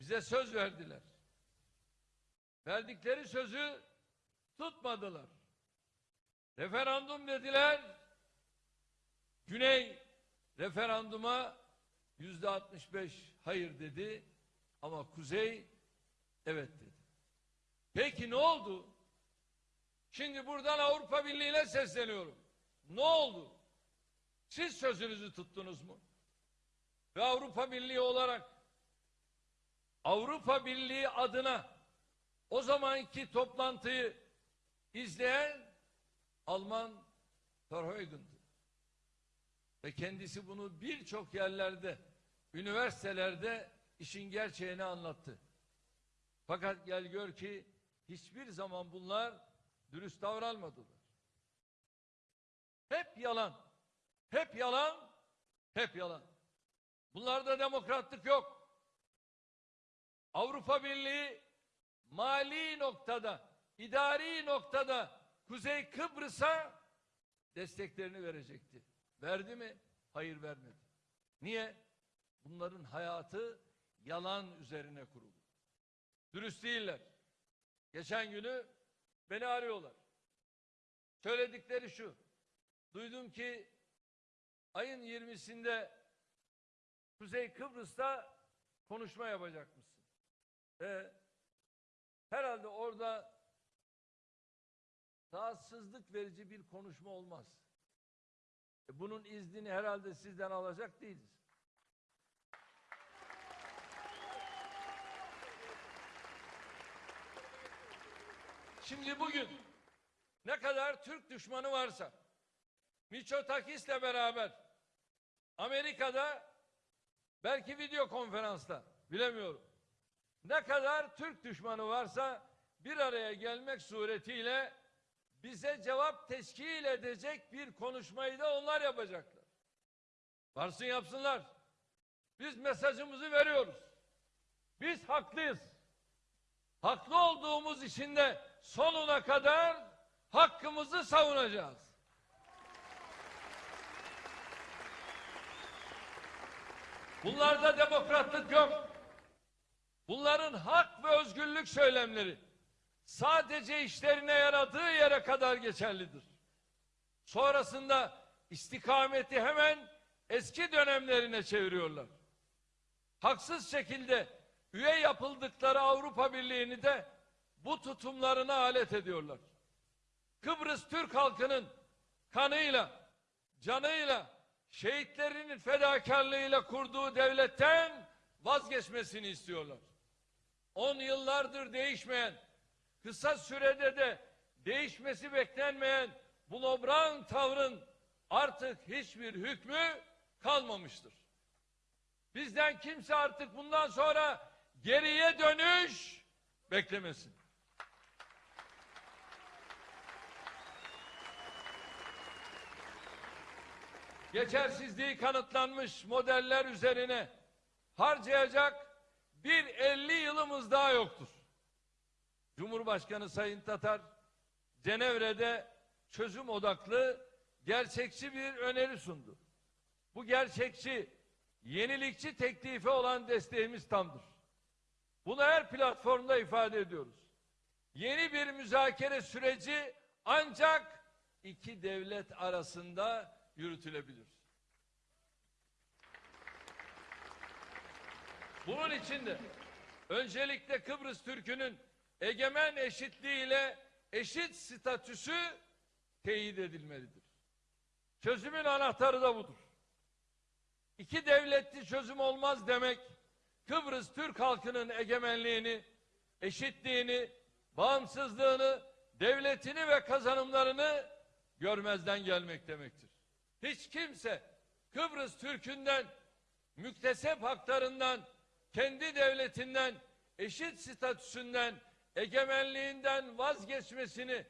bize söz verdiler. Verdikleri sözü tutmadılar. Referandum dediler. Güney referanduma yüzde 65 hayır dedi ama Kuzey evet dedi. Peki ne oldu? Şimdi buradan Avrupa Birliği'ne sesleniyorum. Ne oldu? Siz sözünüzü tuttunuz mu? Ve Avrupa Birliği olarak Avrupa Birliği adına o zamanki toplantıyı izleyen Alman Verheugen'dı. Ve kendisi bunu birçok yerlerde, üniversitelerde işin gerçeğini anlattı. Fakat gel gör ki hiçbir zaman bunlar dürüst davranmadılar. Hep yalan. Hep yalan. Hep yalan. Bunlarda demokratlık yok. Avrupa Birliği mali noktada idari noktada Kuzey Kıbrıs'a desteklerini verecekti. Verdi mi? Hayır vermedi. Niye? Bunların hayatı yalan üzerine kurulu. Dürüst değiller. Geçen günü beni arıyorlar. Söyledikleri şu. Duydum ki ayın 20'sinde Kuzey Kıbrıs'ta konuşma yapacakmışsın. Ve herhalde orada rahatsızlık verici bir konuşma olmaz. E bunun iznini herhalde sizden alacak değiliz. Şimdi bugün ne kadar Türk düşmanı varsa Miçotakis'le beraber Amerika'da belki video konferansta bilemiyorum. Ne kadar Türk düşmanı varsa bir araya gelmek suretiyle bize cevap teşkil edecek bir konuşmayı da onlar yapacaklar. Varsın yapsınlar. Biz mesajımızı veriyoruz. Biz haklıyız. Haklı olduğumuz için de sonuna kadar hakkımızı savunacağız. Bunlarda demokratlık yok. Bunların hak ve özgürlük söylemleri sadece işlerine yaradığı yere kadar geçerlidir. Sonrasında istikameti hemen eski dönemlerine çeviriyorlar. Haksız şekilde üye yapıldıkları Avrupa Birliği'ni de bu tutumlarına alet ediyorlar. Kıbrıs Türk halkının kanıyla, canıyla, şehitlerinin fedakarlığıyla kurduğu devletten vazgeçmesini istiyorlar. On yıllardır değişmeyen, kısa sürede de değişmesi beklenmeyen bu nobran tavrın artık hiçbir hükmü kalmamıştır. Bizden kimse artık bundan sonra geriye dönüş beklemesin. Geçersizliği kanıtlanmış modeller üzerine harcayacak bir 50 yılımız daha yoktur. Cumhurbaşkanı Sayın Tatar Cenevre'de çözüm odaklı gerçekçi bir öneri sundu. Bu gerçekçi, yenilikçi teklife olan desteğimiz tamdır. Bunu her platformda ifade ediyoruz. Yeni bir müzakere süreci ancak iki devlet arasında yürütülebilir. Bunun için de öncelikle Kıbrıs Türk'ünün egemen eşitliğiyle eşit statüsü teyit edilmelidir. Çözümün anahtarı da budur. İki devletli çözüm olmaz demek, Kıbrıs Türk halkının egemenliğini, eşitliğini, bağımsızlığını, devletini ve kazanımlarını görmezden gelmek demektir. Hiç kimse Kıbrıs Türk'ünden, müktesep haklarından, kendi devletinden, eşit statüsünden, egemenliğinden vazgeçmesini,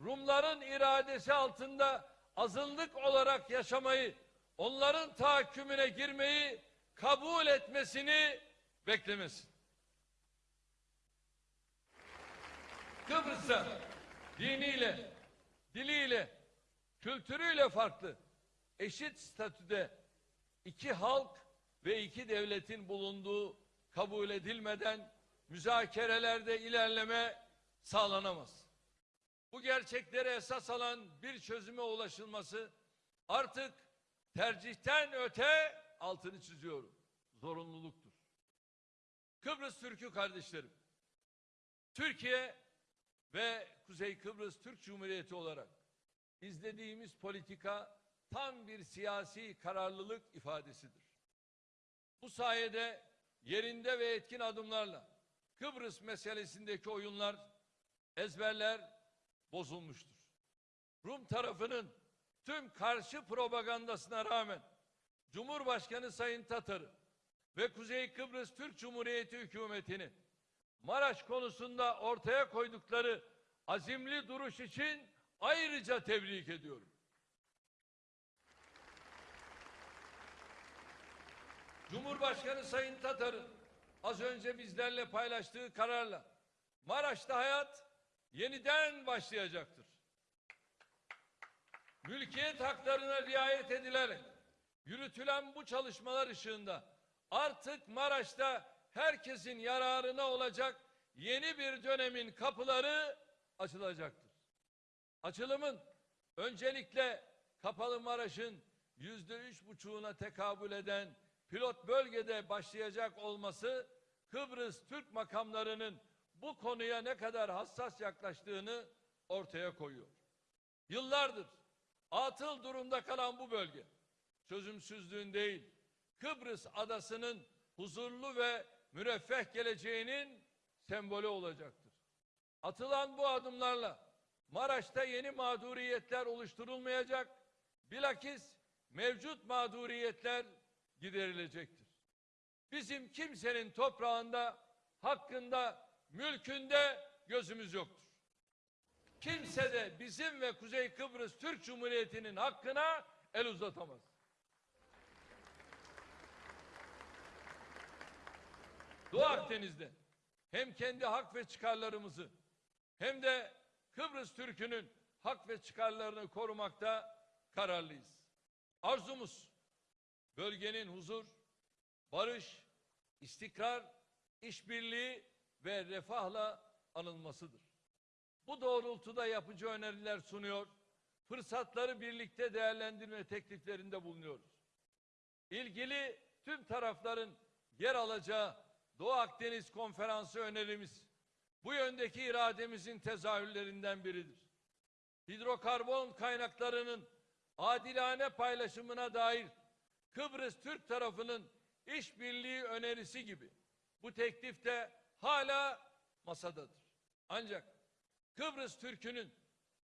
Rumların iradesi altında azınlık olarak yaşamayı, onların tahakkümüne girmeyi kabul etmesini beklemesin. Kıbrıs'a diniyle, diliyle, kültürüyle farklı, eşit statüde iki halk ve iki devletin bulunduğu kabul edilmeden müzakerelerde ilerleme sağlanamaz. Bu gerçekleri esas alan bir çözüme ulaşılması artık tercihten öte altını çiziyorum. Zorunluluktur. Kıbrıs Türk'ü kardeşlerim. Türkiye ve Kuzey Kıbrıs Türk Cumhuriyeti olarak izlediğimiz politika tam bir siyasi kararlılık ifadesidir. Bu sayede yerinde ve etkin adımlarla Kıbrıs meselesindeki oyunlar, ezberler bozulmuştur. Rum tarafının tüm karşı propagandasına rağmen Cumhurbaşkanı Sayın Tatar'ı ve Kuzey Kıbrıs Türk Cumhuriyeti hükümetini Maraş konusunda ortaya koydukları azimli duruş için ayrıca tebrik ediyorum. Cumhurbaşkanı Sayın Tatar'ın az önce bizlerle paylaştığı kararla Maraş'ta hayat yeniden başlayacaktır. Mülkiyet haklarına riayet edilerek yürütülen bu çalışmalar ışığında artık Maraş'ta herkesin yararına olacak yeni bir dönemin kapıları açılacaktır. Açılımın öncelikle Kapalı Maraş'ın yüzde üç buçuğuna tekabül eden pilot bölgede başlayacak olması Kıbrıs Türk makamlarının bu konuya ne kadar hassas yaklaştığını ortaya koyuyor. Yıllardır atıl durumda kalan bu bölge çözümsüzlüğün değil Kıbrıs adasının huzurlu ve müreffeh geleceğinin sembolü olacaktır. Atılan bu adımlarla Maraş'ta yeni mağduriyetler oluşturulmayacak, bilakis mevcut mağduriyetler giderilecektir. Bizim kimsenin toprağında, hakkında, mülkünde gözümüz yoktur. Kimse de bizim ve Kuzey Kıbrıs Türk Cumhuriyeti'nin hakkına el uzatamaz. Doğu Akdeniz'de hem kendi hak ve çıkarlarımızı hem de Kıbrıs Türk'ünün hak ve çıkarlarını korumakta kararlıyız. Arzumuz bölgenin huzur, barış, istikrar, işbirliği ve refahla anılmasıdır. Bu doğrultuda yapıcı öneriler sunuyor, fırsatları birlikte değerlendirme tekliflerinde bulunuyoruz. İlgili tüm tarafların yer alacağı Doğu Akdeniz Konferansı önerimiz bu yöndeki irademizin tezahürlerinden biridir. Hidrokarbon kaynaklarının adilane paylaşımına dair Kıbrıs Türk tarafının işbirliği önerisi gibi bu teklif de hala masadadır. Ancak Kıbrıs Türk'ünün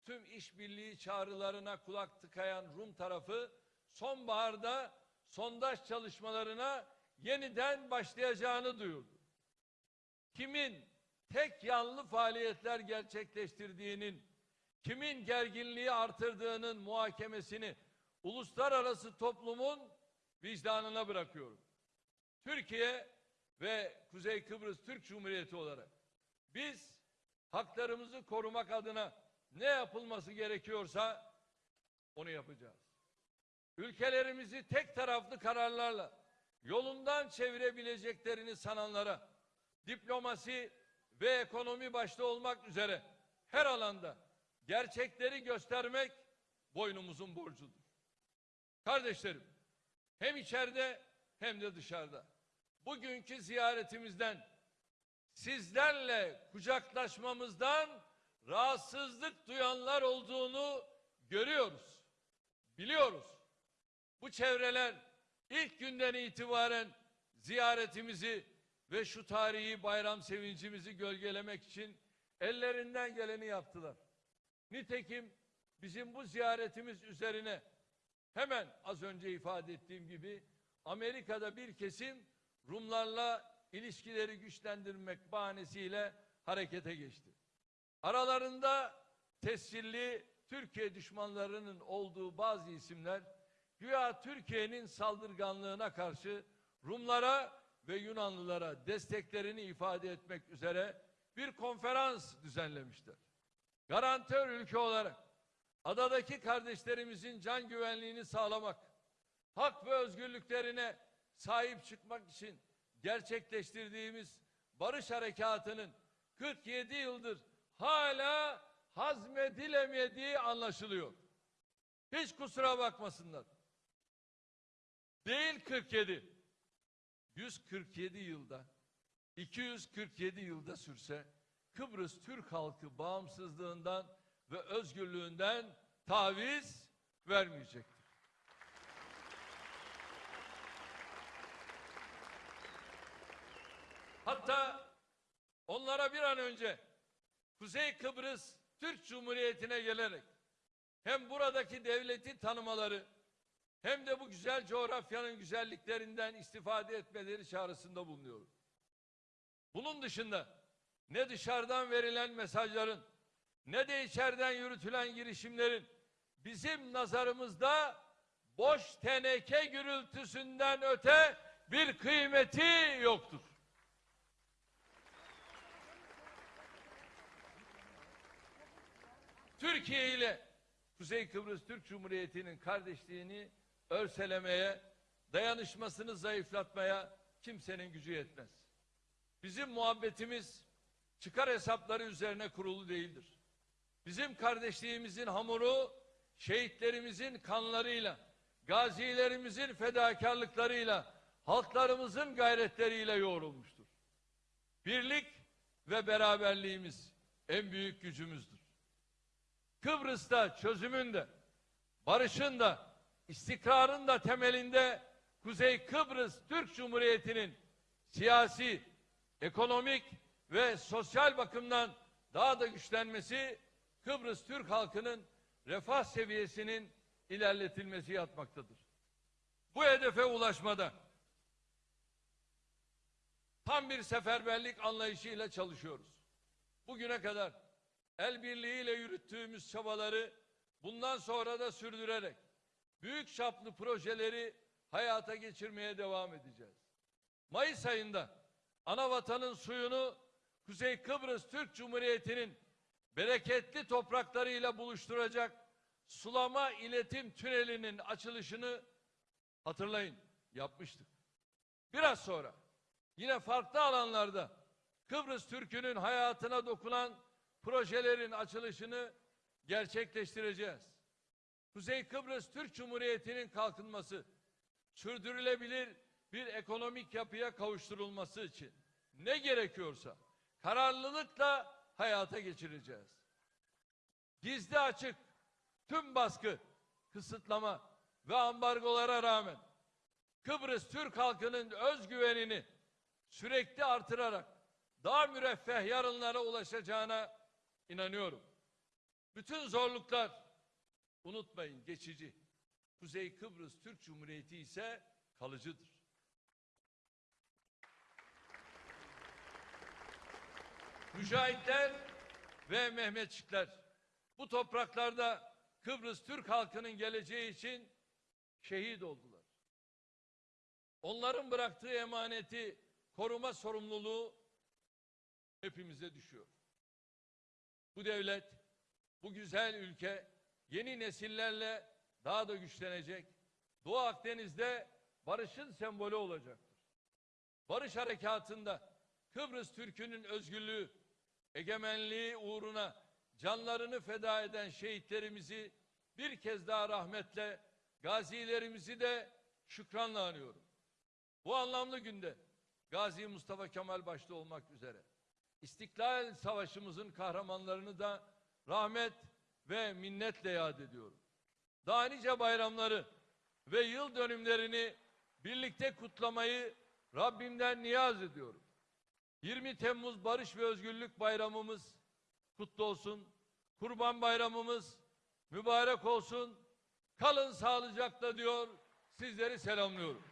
tüm işbirliği çağrılarına kulak tıkayan Rum tarafı sonbaharda sondaj çalışmalarına yeniden başlayacağını duyurdu. Kimin tek yanlı faaliyetler gerçekleştirdiğinin, kimin gerginliği artırdığının muhakemesini uluslararası toplumun vicdanına bırakıyorum. Türkiye ve Kuzey Kıbrıs Türk Cumhuriyeti olarak biz haklarımızı korumak adına ne yapılması gerekiyorsa onu yapacağız. Ülkelerimizi tek taraflı kararlarla yolundan çevirebileceklerini sananlara diplomasi ve ekonomi başta olmak üzere her alanda gerçekleri göstermek boynumuzun borcudur. Kardeşlerim, hem içeride hem de dışarıda. Bugünkü ziyaretimizden sizlerle kucaklaşmamızdan rahatsızlık duyanlar olduğunu görüyoruz. Biliyoruz. Bu çevreler ilk günden itibaren ziyaretimizi ve şu tarihi bayram sevincimizi gölgelemek için ellerinden geleni yaptılar. Nitekim bizim bu ziyaretimiz üzerine hemen az önce ifade ettiğim gibi Amerika'da bir kesim Rumlarla ilişkileri güçlendirmek bahanesiyle harekete geçti. Aralarında tescilli Türkiye düşmanlarının olduğu bazı isimler güya Türkiye'nin saldırganlığına karşı Rumlara ve Yunanlılara desteklerini ifade etmek üzere bir konferans düzenlemişler. Garantör ülke olarak adadaki kardeşlerimizin can güvenliğini sağlamak, hak ve özgürlüklerine sahip çıkmak için gerçekleştirdiğimiz barış harekatının 47 yıldır hala hazmedilemediği anlaşılıyor. Hiç kusura bakmasınlar. Değil 47. 147 yılda 247 yılda sürse Kıbrıs Türk halkı bağımsızlığından ve özgürlüğünden taviz vermeyecektir. Hatta onlara bir an önce Kuzey Kıbrıs Türk Cumhuriyeti'ne gelerek hem buradaki devleti tanımaları hem de bu güzel coğrafyanın güzelliklerinden istifade etmeleri çağrısında bulunuyorum. Bunun dışında ne dışarıdan verilen mesajların ne de içeriden yürütülen girişimlerin bizim nazarımızda boş teneke gürültüsünden öte bir kıymeti yoktur. Türkiye ile Kuzey Kıbrıs Türk Cumhuriyeti'nin kardeşliğini örselemeye, dayanışmasını zayıflatmaya kimsenin gücü yetmez. Bizim muhabbetimiz çıkar hesapları üzerine kurulu değildir. Bizim kardeşliğimizin hamuru şehitlerimizin kanlarıyla, gazilerimizin fedakarlıklarıyla, halklarımızın gayretleriyle yoğrulmuştur. Birlik ve beraberliğimiz en büyük gücümüzdür. Kıbrıs'ta çözümün de, barışın da, istikrarın da temelinde Kuzey Kıbrıs Türk Cumhuriyeti'nin siyasi, ekonomik ve sosyal bakımdan daha da güçlenmesi Kıbrıs Türk halkının refah seviyesinin ilerletilmesi yatmaktadır. Bu hedefe ulaşmada tam bir seferberlik anlayışıyla çalışıyoruz. Bugüne kadar el birliğiyle yürüttüğümüz çabaları bundan sonra da sürdürerek büyük çaplı projeleri hayata geçirmeye devam edeceğiz. Mayıs ayında ana vatanın suyunu Kuzey Kıbrıs Türk Cumhuriyeti'nin bereketli topraklarıyla buluşturacak sulama iletim tünelinin açılışını hatırlayın yapmıştık. Biraz sonra yine farklı alanlarda Kıbrıs Türk'ünün hayatına dokunan projelerin açılışını gerçekleştireceğiz. Kuzey Kıbrıs Türk Cumhuriyeti'nin kalkınması, sürdürülebilir bir ekonomik yapıya kavuşturulması için ne gerekiyorsa kararlılıkla hayata geçireceğiz. Gizli açık, tüm baskı, kısıtlama ve ambargolara rağmen Kıbrıs Türk halkının özgüvenini sürekli artırarak daha müreffeh yarınlara ulaşacağına inanıyorum. Bütün zorluklar unutmayın geçici. Kuzey Kıbrıs Türk Cumhuriyeti ise kalıcıdır. Mücahitler ve Mehmetçikler bu topraklarda Kıbrıs Türk halkının geleceği için şehit oldular. Onların bıraktığı emaneti koruma sorumluluğu hepimize düşüyor. Bu devlet, bu güzel ülke yeni nesillerle daha da güçlenecek. Doğu Akdeniz'de barışın sembolü olacaktır. Barış harekatında Kıbrıs Türk'ünün özgürlüğü, egemenliği uğruna canlarını feda eden şehitlerimizi bir kez daha rahmetle, gazilerimizi de şükranla anıyorum. Bu anlamlı günde Gazi Mustafa Kemal başta olmak üzere İstiklal Savaşımızın kahramanlarını da rahmet ve minnetle yad ediyorum. Daha nice bayramları ve yıl dönümlerini birlikte kutlamayı Rabbimden niyaz ediyorum. 20 Temmuz Barış ve Özgürlük Bayramımız kutlu olsun. Kurban Bayramımız mübarek olsun. Kalın sağlıcakla diyor. Sizleri selamlıyorum.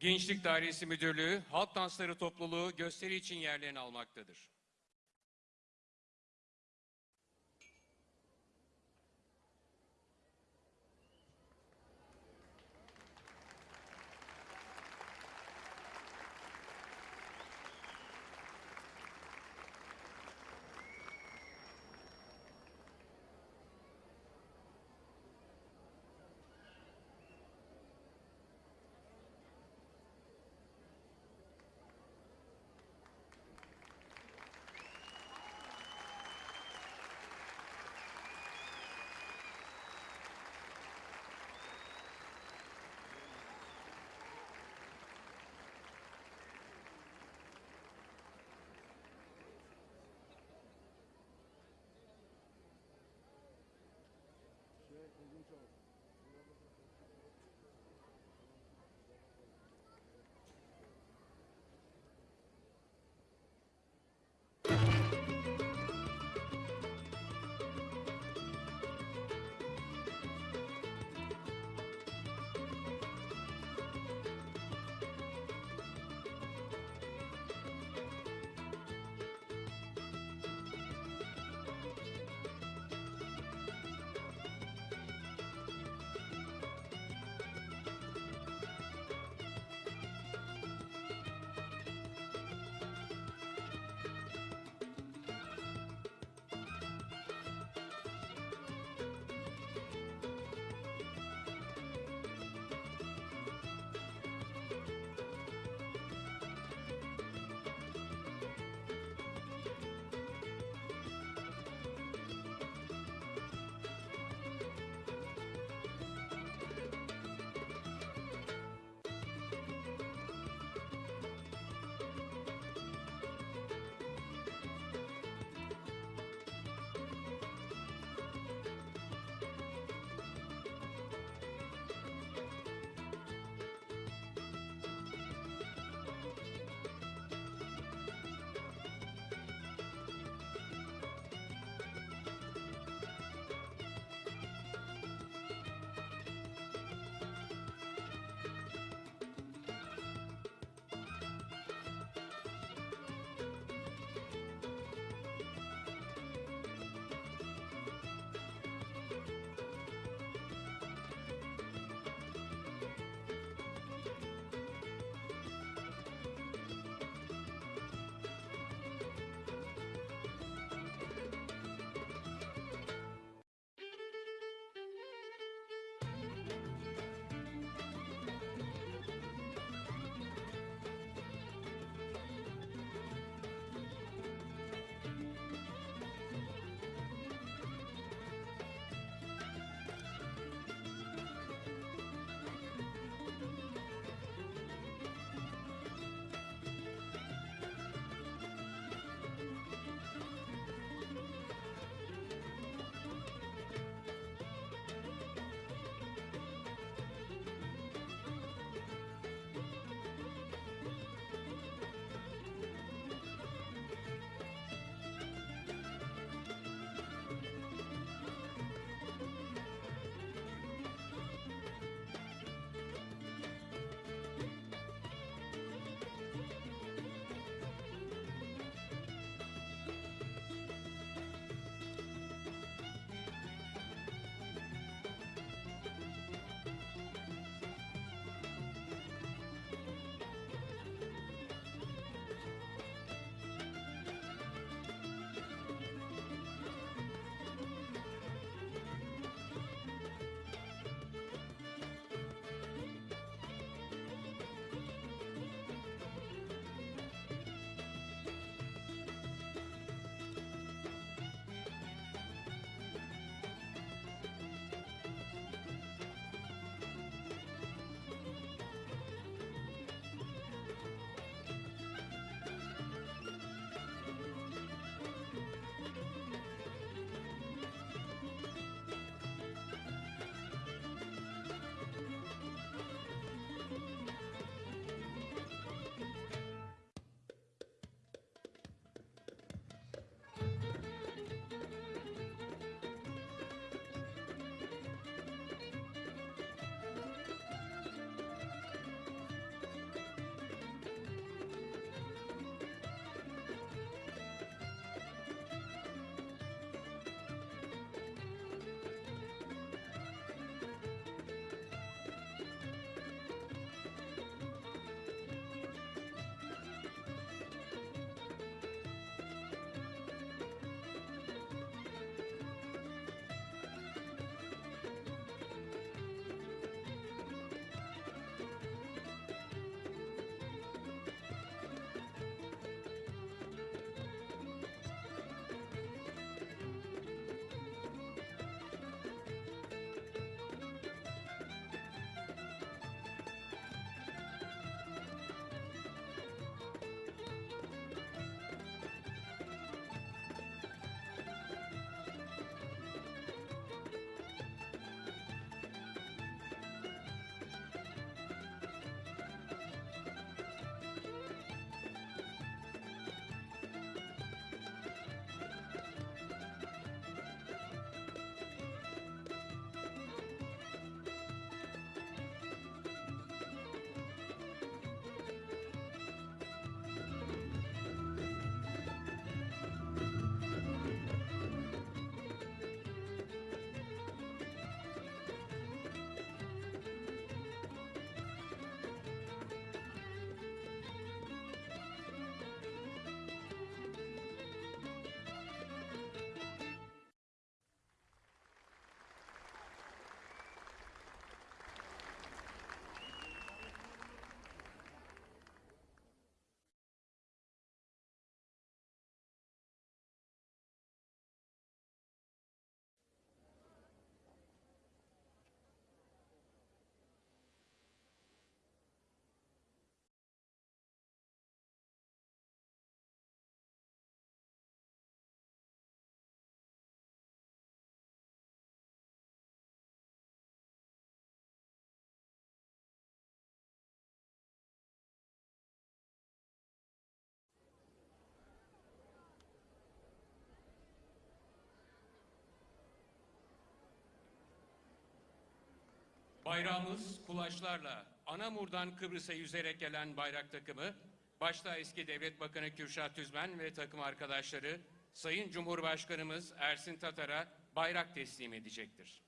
Gençlik Dairesi Müdürlüğü, Halk Dansları Topluluğu gösteri için yerlerini almaktadır. Bayrağımız kulaçlarla Anamur'dan Kıbrıs'a yüzerek gelen bayrak takımı, başta eski Devlet Bakanı Kürşat Tüzmen ve takım arkadaşları Sayın Cumhurbaşkanımız Ersin Tatar'a bayrak teslim edecektir.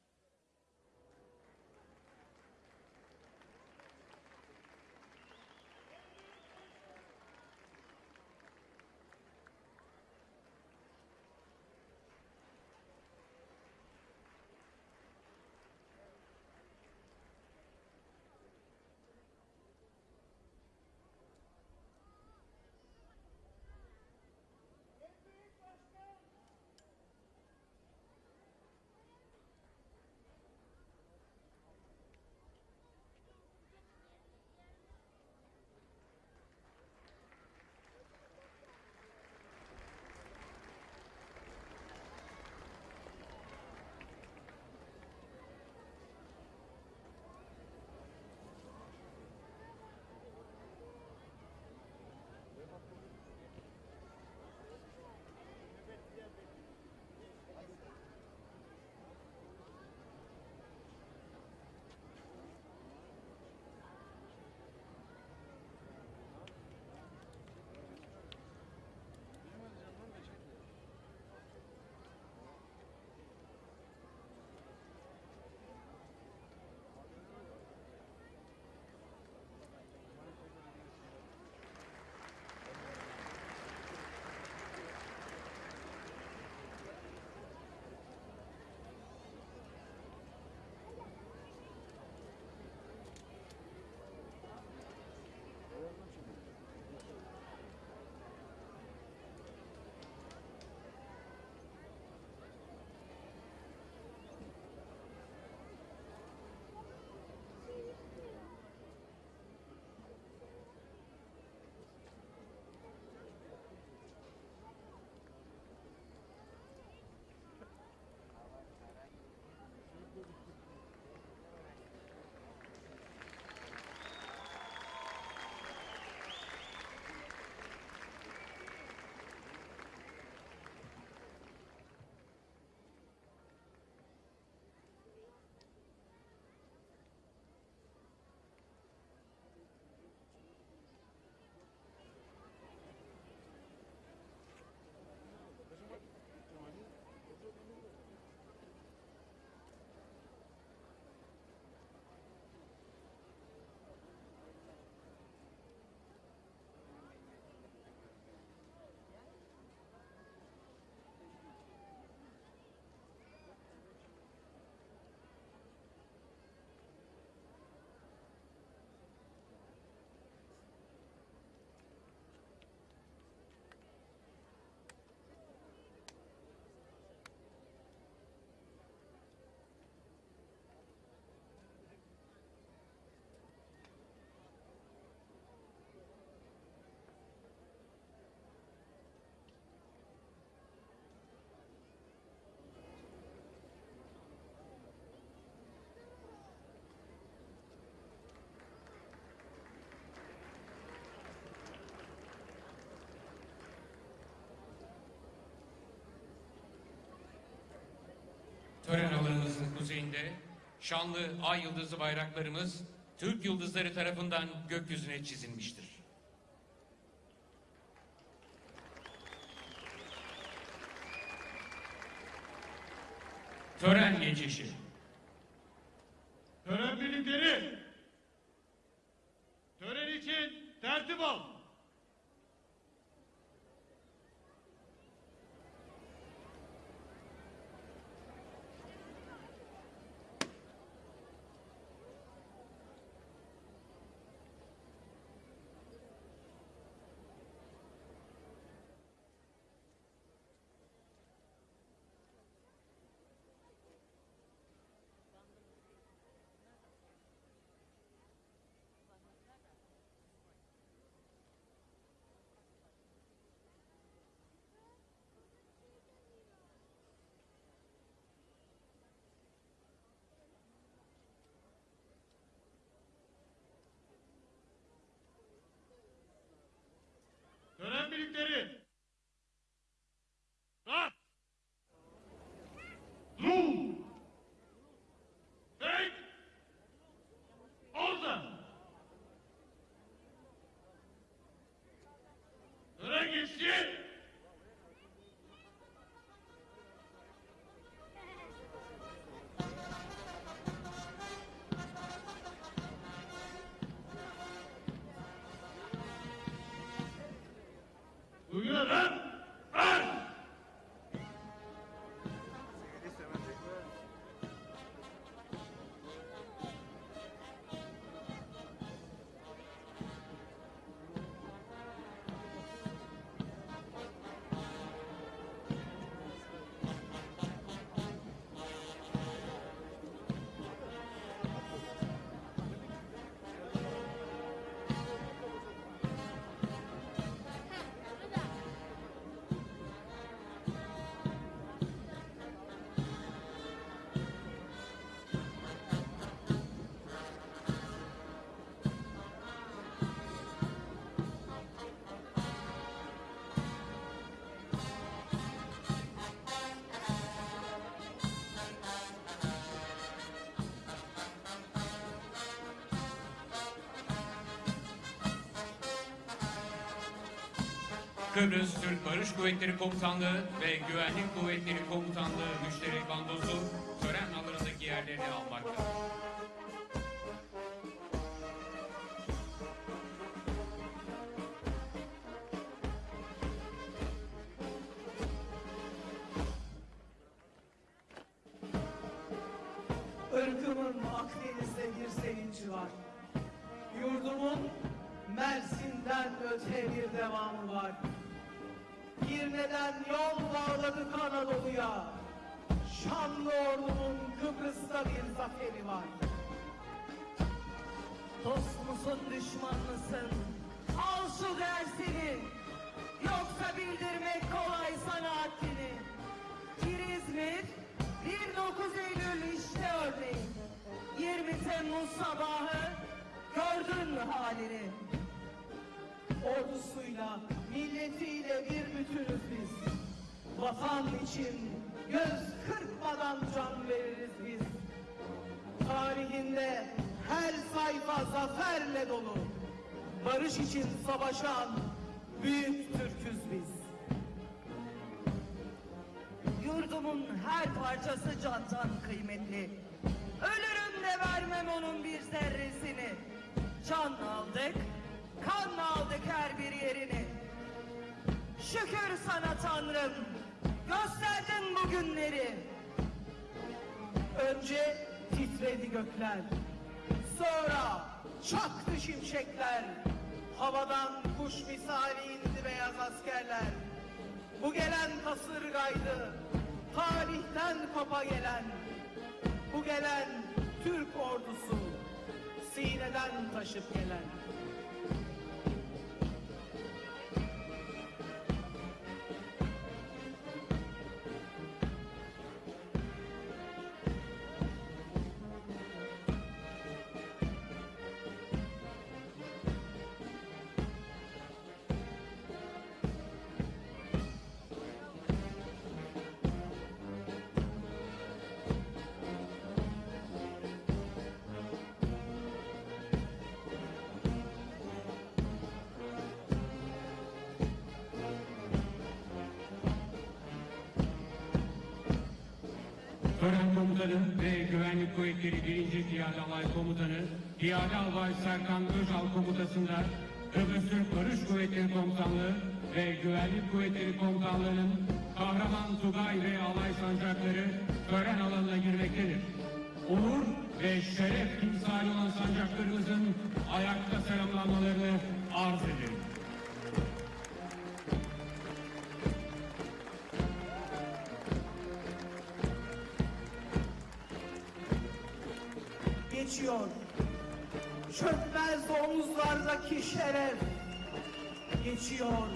Tören alanımızın kuzeyinde şanlı ay yıldızı bayraklarımız Türk yıldızları tarafından gökyüzüne çizilmiştir. Tören geçişi. Kıbrıs Türk Barış Kuvvetleri Komutanlığı ve Güvenlik Kuvvetleri Komutanlığı müşterek bandosu tören alanındaki yerlerini almaktadır. Irkımın Akdeniz'de bir sevinci var. Yurdumun Mersin'den öte bir devamı Şanlı ordumun Kıbrıs'ta bir zaferi var. Dost musun düşman mısın? Al şu dersini. Yoksa bildirmek kolay sana haddini. Bir İzmir, 19 Eylül işte örneğin. 20 Temmuz sabahı gördün mü halini? Ordusuyla, milletiyle bir bütünüz biz. Vatan için göz kırpmadan can veririz biz. Tarihinde her sayfa zaferle dolu. Barış için savaşan büyük Türküz biz. Yurdumun her parçası candan kıymetli. Ölürüm de vermem onun bir zerresini. Can aldık, kan aldık her bir yerini. Şükür sana Tanrım, gösterdin bu günleri. Önce titredi gökler, sonra çaktı şimşekler. Havadan kuş misali indi beyaz askerler. Bu gelen kasırgaydı, tarihten kopa gelen. Bu gelen Türk ordusu, sineden taşıp gelen. Komutanı ve Güvenlik Kuvvetleri 1. Piyade Alay Komutanı Piyade Albay Serkan Özal Komutası'nda Kıbrıs Türk Barış Kuvvetleri Komutanlığı ve Güvenlik Kuvvetleri Komutanlığı'nın Kahraman Tugay ve Alay Sancakları tören alanına girmektedir. Onur ve şeref timsali olan sancaklarımızın ayakta selamlanmalarını arz ederim. Geçiyor. Çökmez omuzlardaki şeref geçiyor.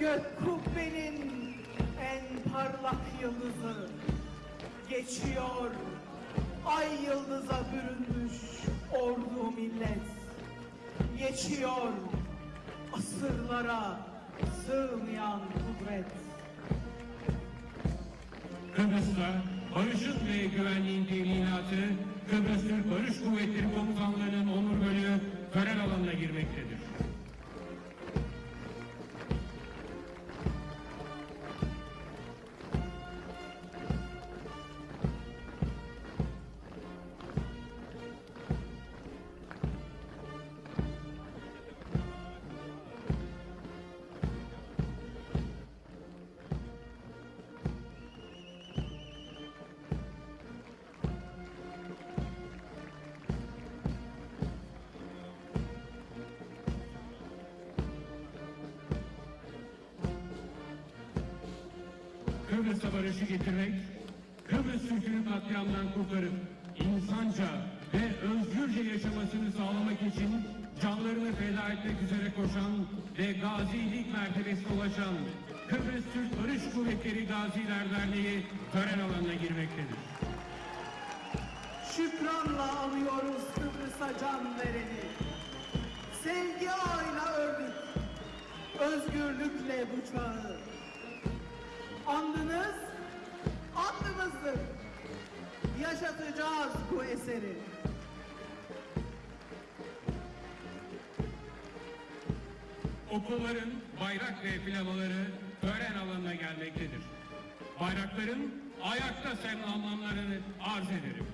Gök kubbenin en parlak yıldızı geçiyor. Ay yıldıza bürünmüş ordu millet geçiyor. Asırlara sığmayan kudret. Kıbrıs'ta barışın ve güvenliğin teminatı Kıbrıs Türk Barış Kuvvetleri Komutanlığı'nın onur bölüğü tören alanına girmektedir. Ayakta selamlanmalarını arz ederim.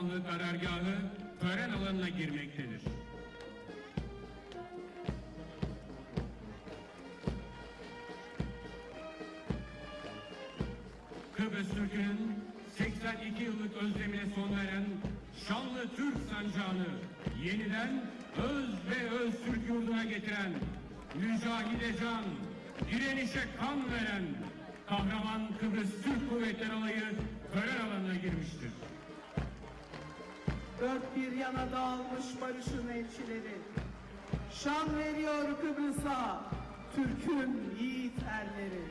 Komutanlığı karargahı tören alanına girmektedir. Kıbrıs Türk'ünün 82 yıllık özlemine son veren şanlı Türk sancağını yeniden öz ve öz Türk yurduna getiren mücahide can, direnişe kan veren kahraman Kıbrıs Türk Kuvvetleri Alayı tören alanına girmiştir. Dört bir yana dağılmış barışın elçileri. Şan veriyor Kıbrıs'a Türk'ün yiğit erleri.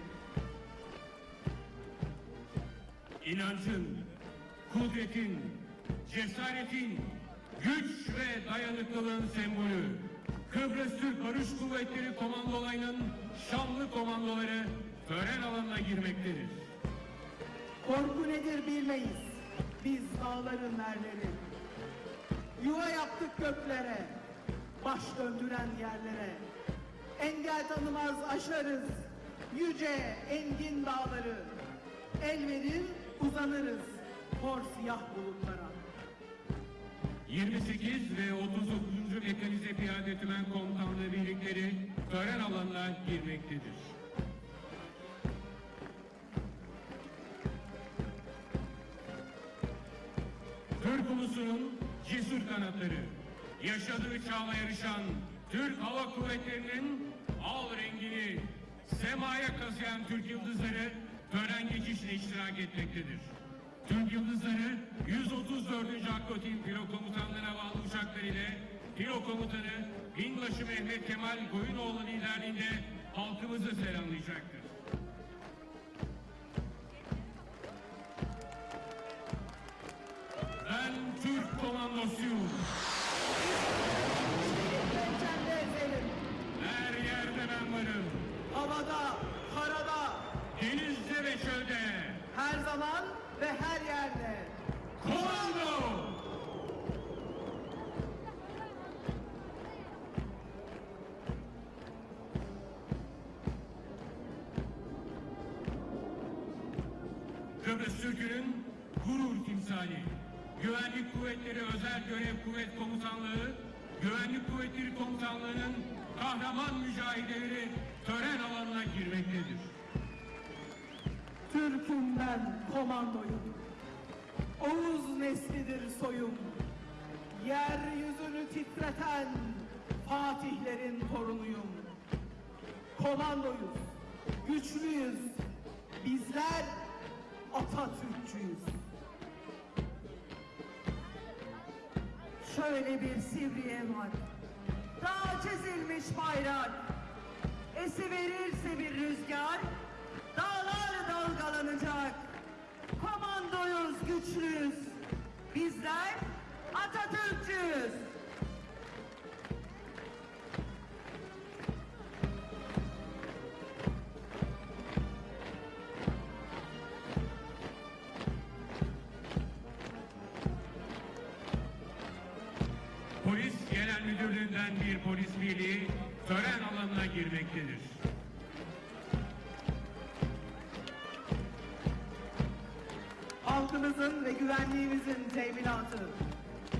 İnancın, kudretin, cesaretin, güç ve dayanıklılığın sembolü. Kıbrıs Türk Barış Kuvvetleri Komandolayı'nın şanlı komandoları tören alanına girmektedir. Korku nedir bilmeyiz. Biz dağların erleri. Yuva yaptık göklere. Baş döndüren yerlere. Engel tanımaz aşarız. Yüce engin dağları. El verir uzanırız. Hor siyah bulutlara. 28 ve 39. Mekanize Piyade Tümen Komutanlığı birlikleri tören alanına girmektedir. Türk ulusunun cesur kanatları, yaşadığı çağla yarışan Türk Hava Kuvvetleri'nin al rengini semaya kazıyan Türk yıldızları tören geçişine iştirak etmektedir. Türk yıldızları 134. Akkotin Pilo Komutanlığı'na bağlı uçaklar ile Pilo Komutanı Binbaşı Mehmet Kemal Koyunoğlu liderliğinde halkımızı selamlayacaktır. Ben Türk komandosuyum. Her yerde ben varım. Havada, karada, Denizde ve çölde. her zaman ve her yerde. Komando! Kıbrıs Türk'ünün gurur timsali, Güvenlik Kuvvetleri Özel Görev Kuvvet Komutanlığı, Güvenlik Kuvvetleri Komutanlığı'nın kahraman mücahideleri tören alanına girmektedir. Türk'üm ben komandoyum. Oğuz neslidir soyum. Yeryüzünü titreten Fatihlerin torunuyum. Komandoyuz, güçlüyüz. Bizler Atatürkçüyüz. Şöyle bir sivriye var. Dağ çizilmiş bayrak. Esi verirse bir rüzgar, dağlar dalgalanacak. Komandoyuz, güçlüyüz. Bizler Atatürkçüyüz.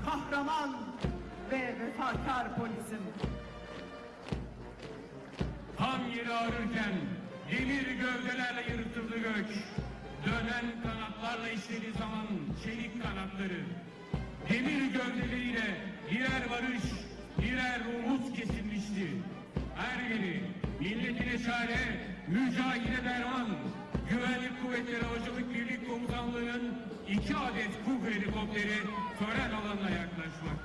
Kahraman ve vefakar polisim. Tam yeri ağrırken demir gövdelerle yırtıldı göç. Dönen kanatlarla işlediği zaman çelik kanatları. Demir gövdeleriyle birer barış, birer umut kesilmişti. Her biri milletine çare, mücahide derman, güvenlik kuvvetleri havacılık birlik komutanlığının iki adet KUG helikopteri tören alanına yaklaşmaktadır.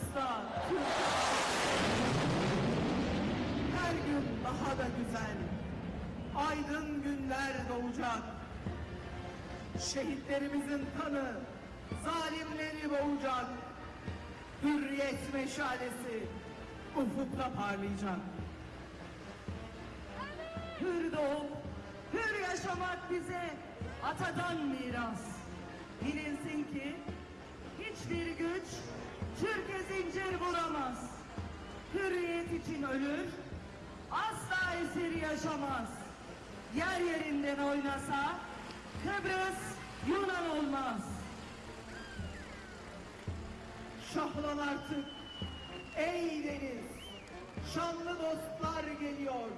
Sönmedikçe Kıbrıs'ta Türk her gün daha da güzel, aydın günler doğacak. Şehitlerimizin kanı zalimleri boğacak. Hürriyet meşalesi ufukta parlayacak. Hür doğup, hür yaşamak bize atadan miras. Bilinsin ki hiçbir güç Türkiye zincir vuramaz. Hürriyet için ölür, asla esir yaşamaz. Yer yerinden oynasa Kıbrıs Yunan olmaz. Şahlan artık ey deniz, şanlı dostlar geliyor.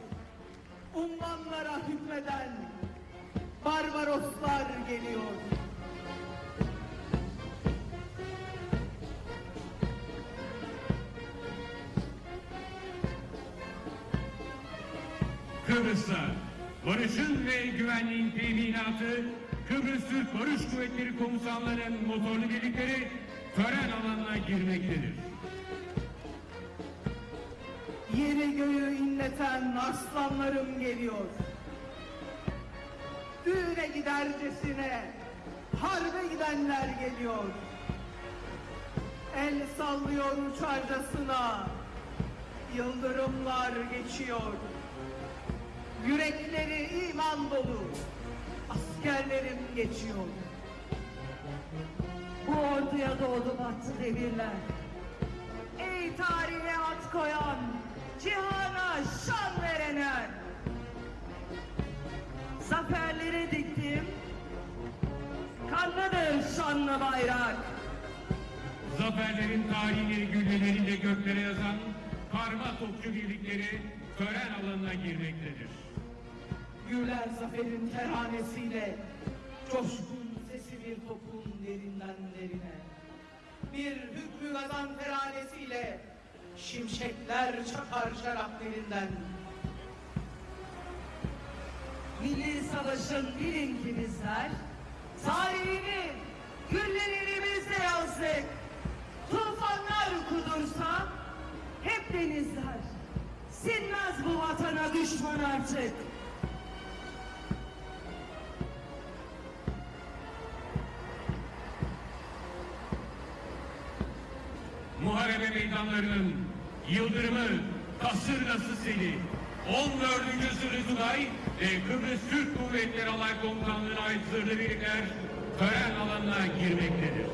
Ummanlara hükmeden Barbaroslar geliyor. Kıbrıs'ta barışın ve güvenliğin teminatı Kıbrıs Türk Barış Kuvvetleri Komutanlığı'nın motorlu birlikleri tören alanına girmektedir. Yeri göğü inleten aslanlarım geliyor. Düğüne gidercesine harbe gidenler geliyor. El sallıyor uçarcasına yıldırımlar geçiyor. Yürekleri iman dolu askerlerim geçiyor. Bu orduya doğdu battı devirler. Ey tarihe at koyan, cihana şan verenler. Zaferleri diktim, kanlıdır şanlı bayrak. Zaferlerin tarihleri gülleleriyle göklere yazan karma topçu birlikleri tören alanına girmektedir. Güler zaferin teranesiyle coşkun sesi bir topun derinden derine. Bir hükrü gazan teranesiyle şimşekler çakar şarapnelinden. Milli savaşın bilin ki bizler, tarihini güllerimizde yazdık. Tufanlar kudursa hep denizler. Sinmez bu vatana düşman artık. Muharebe meydanlarının yıldırımı, kasırgası seli, 14. Zırhlı Tugay ve Kıbrıs Türk Kuvvetleri Alay Komutanlığı'na ait zırhlı birlikler tören alanına girmektedir.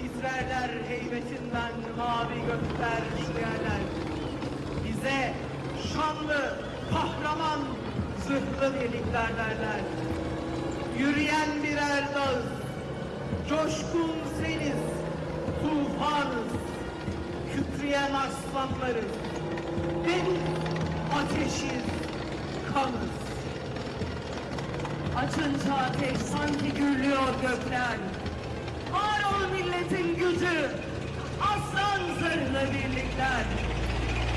Titrerler heybetinden mavi gökler şüyeler. Bize şanlı, kahraman, zırhlı birlikler derler. Yürüyen birer dağız, coşkun seniz, tufanız, kükreyen aslanlarız. Deniz, ateşiz, kanız. Açınca ateş sanki gürlüyor gökler. Var ol milletin gücü. Aslan zırhlı birlikler.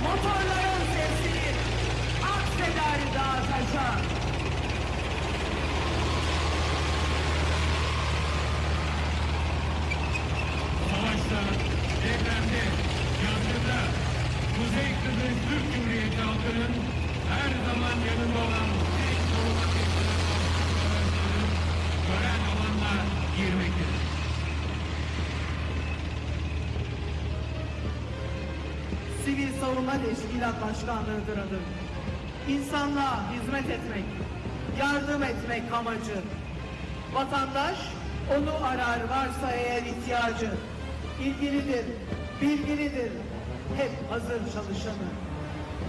Motorların sesi akseder dağ taşa. Kıbrıs Türk Cumhuriyeti halkının her zaman yanında olan tek savunma teşkilatı gören alanla girmektedir. Sivil Savunma Teşkilat Başkanlığı'dır adım. İnsanlığa hizmet etmek, yardım etmek amacı. Vatandaş onu arar varsa eğer ihtiyacı. İlgilidir, bilgilidir, hep hazır çalışanı.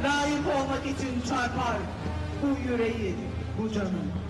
Layık olmak için çarpar bu yüreği, bu canı.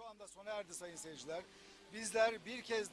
Şu anda sona erdi sayın seyirciler. Bizler bir kez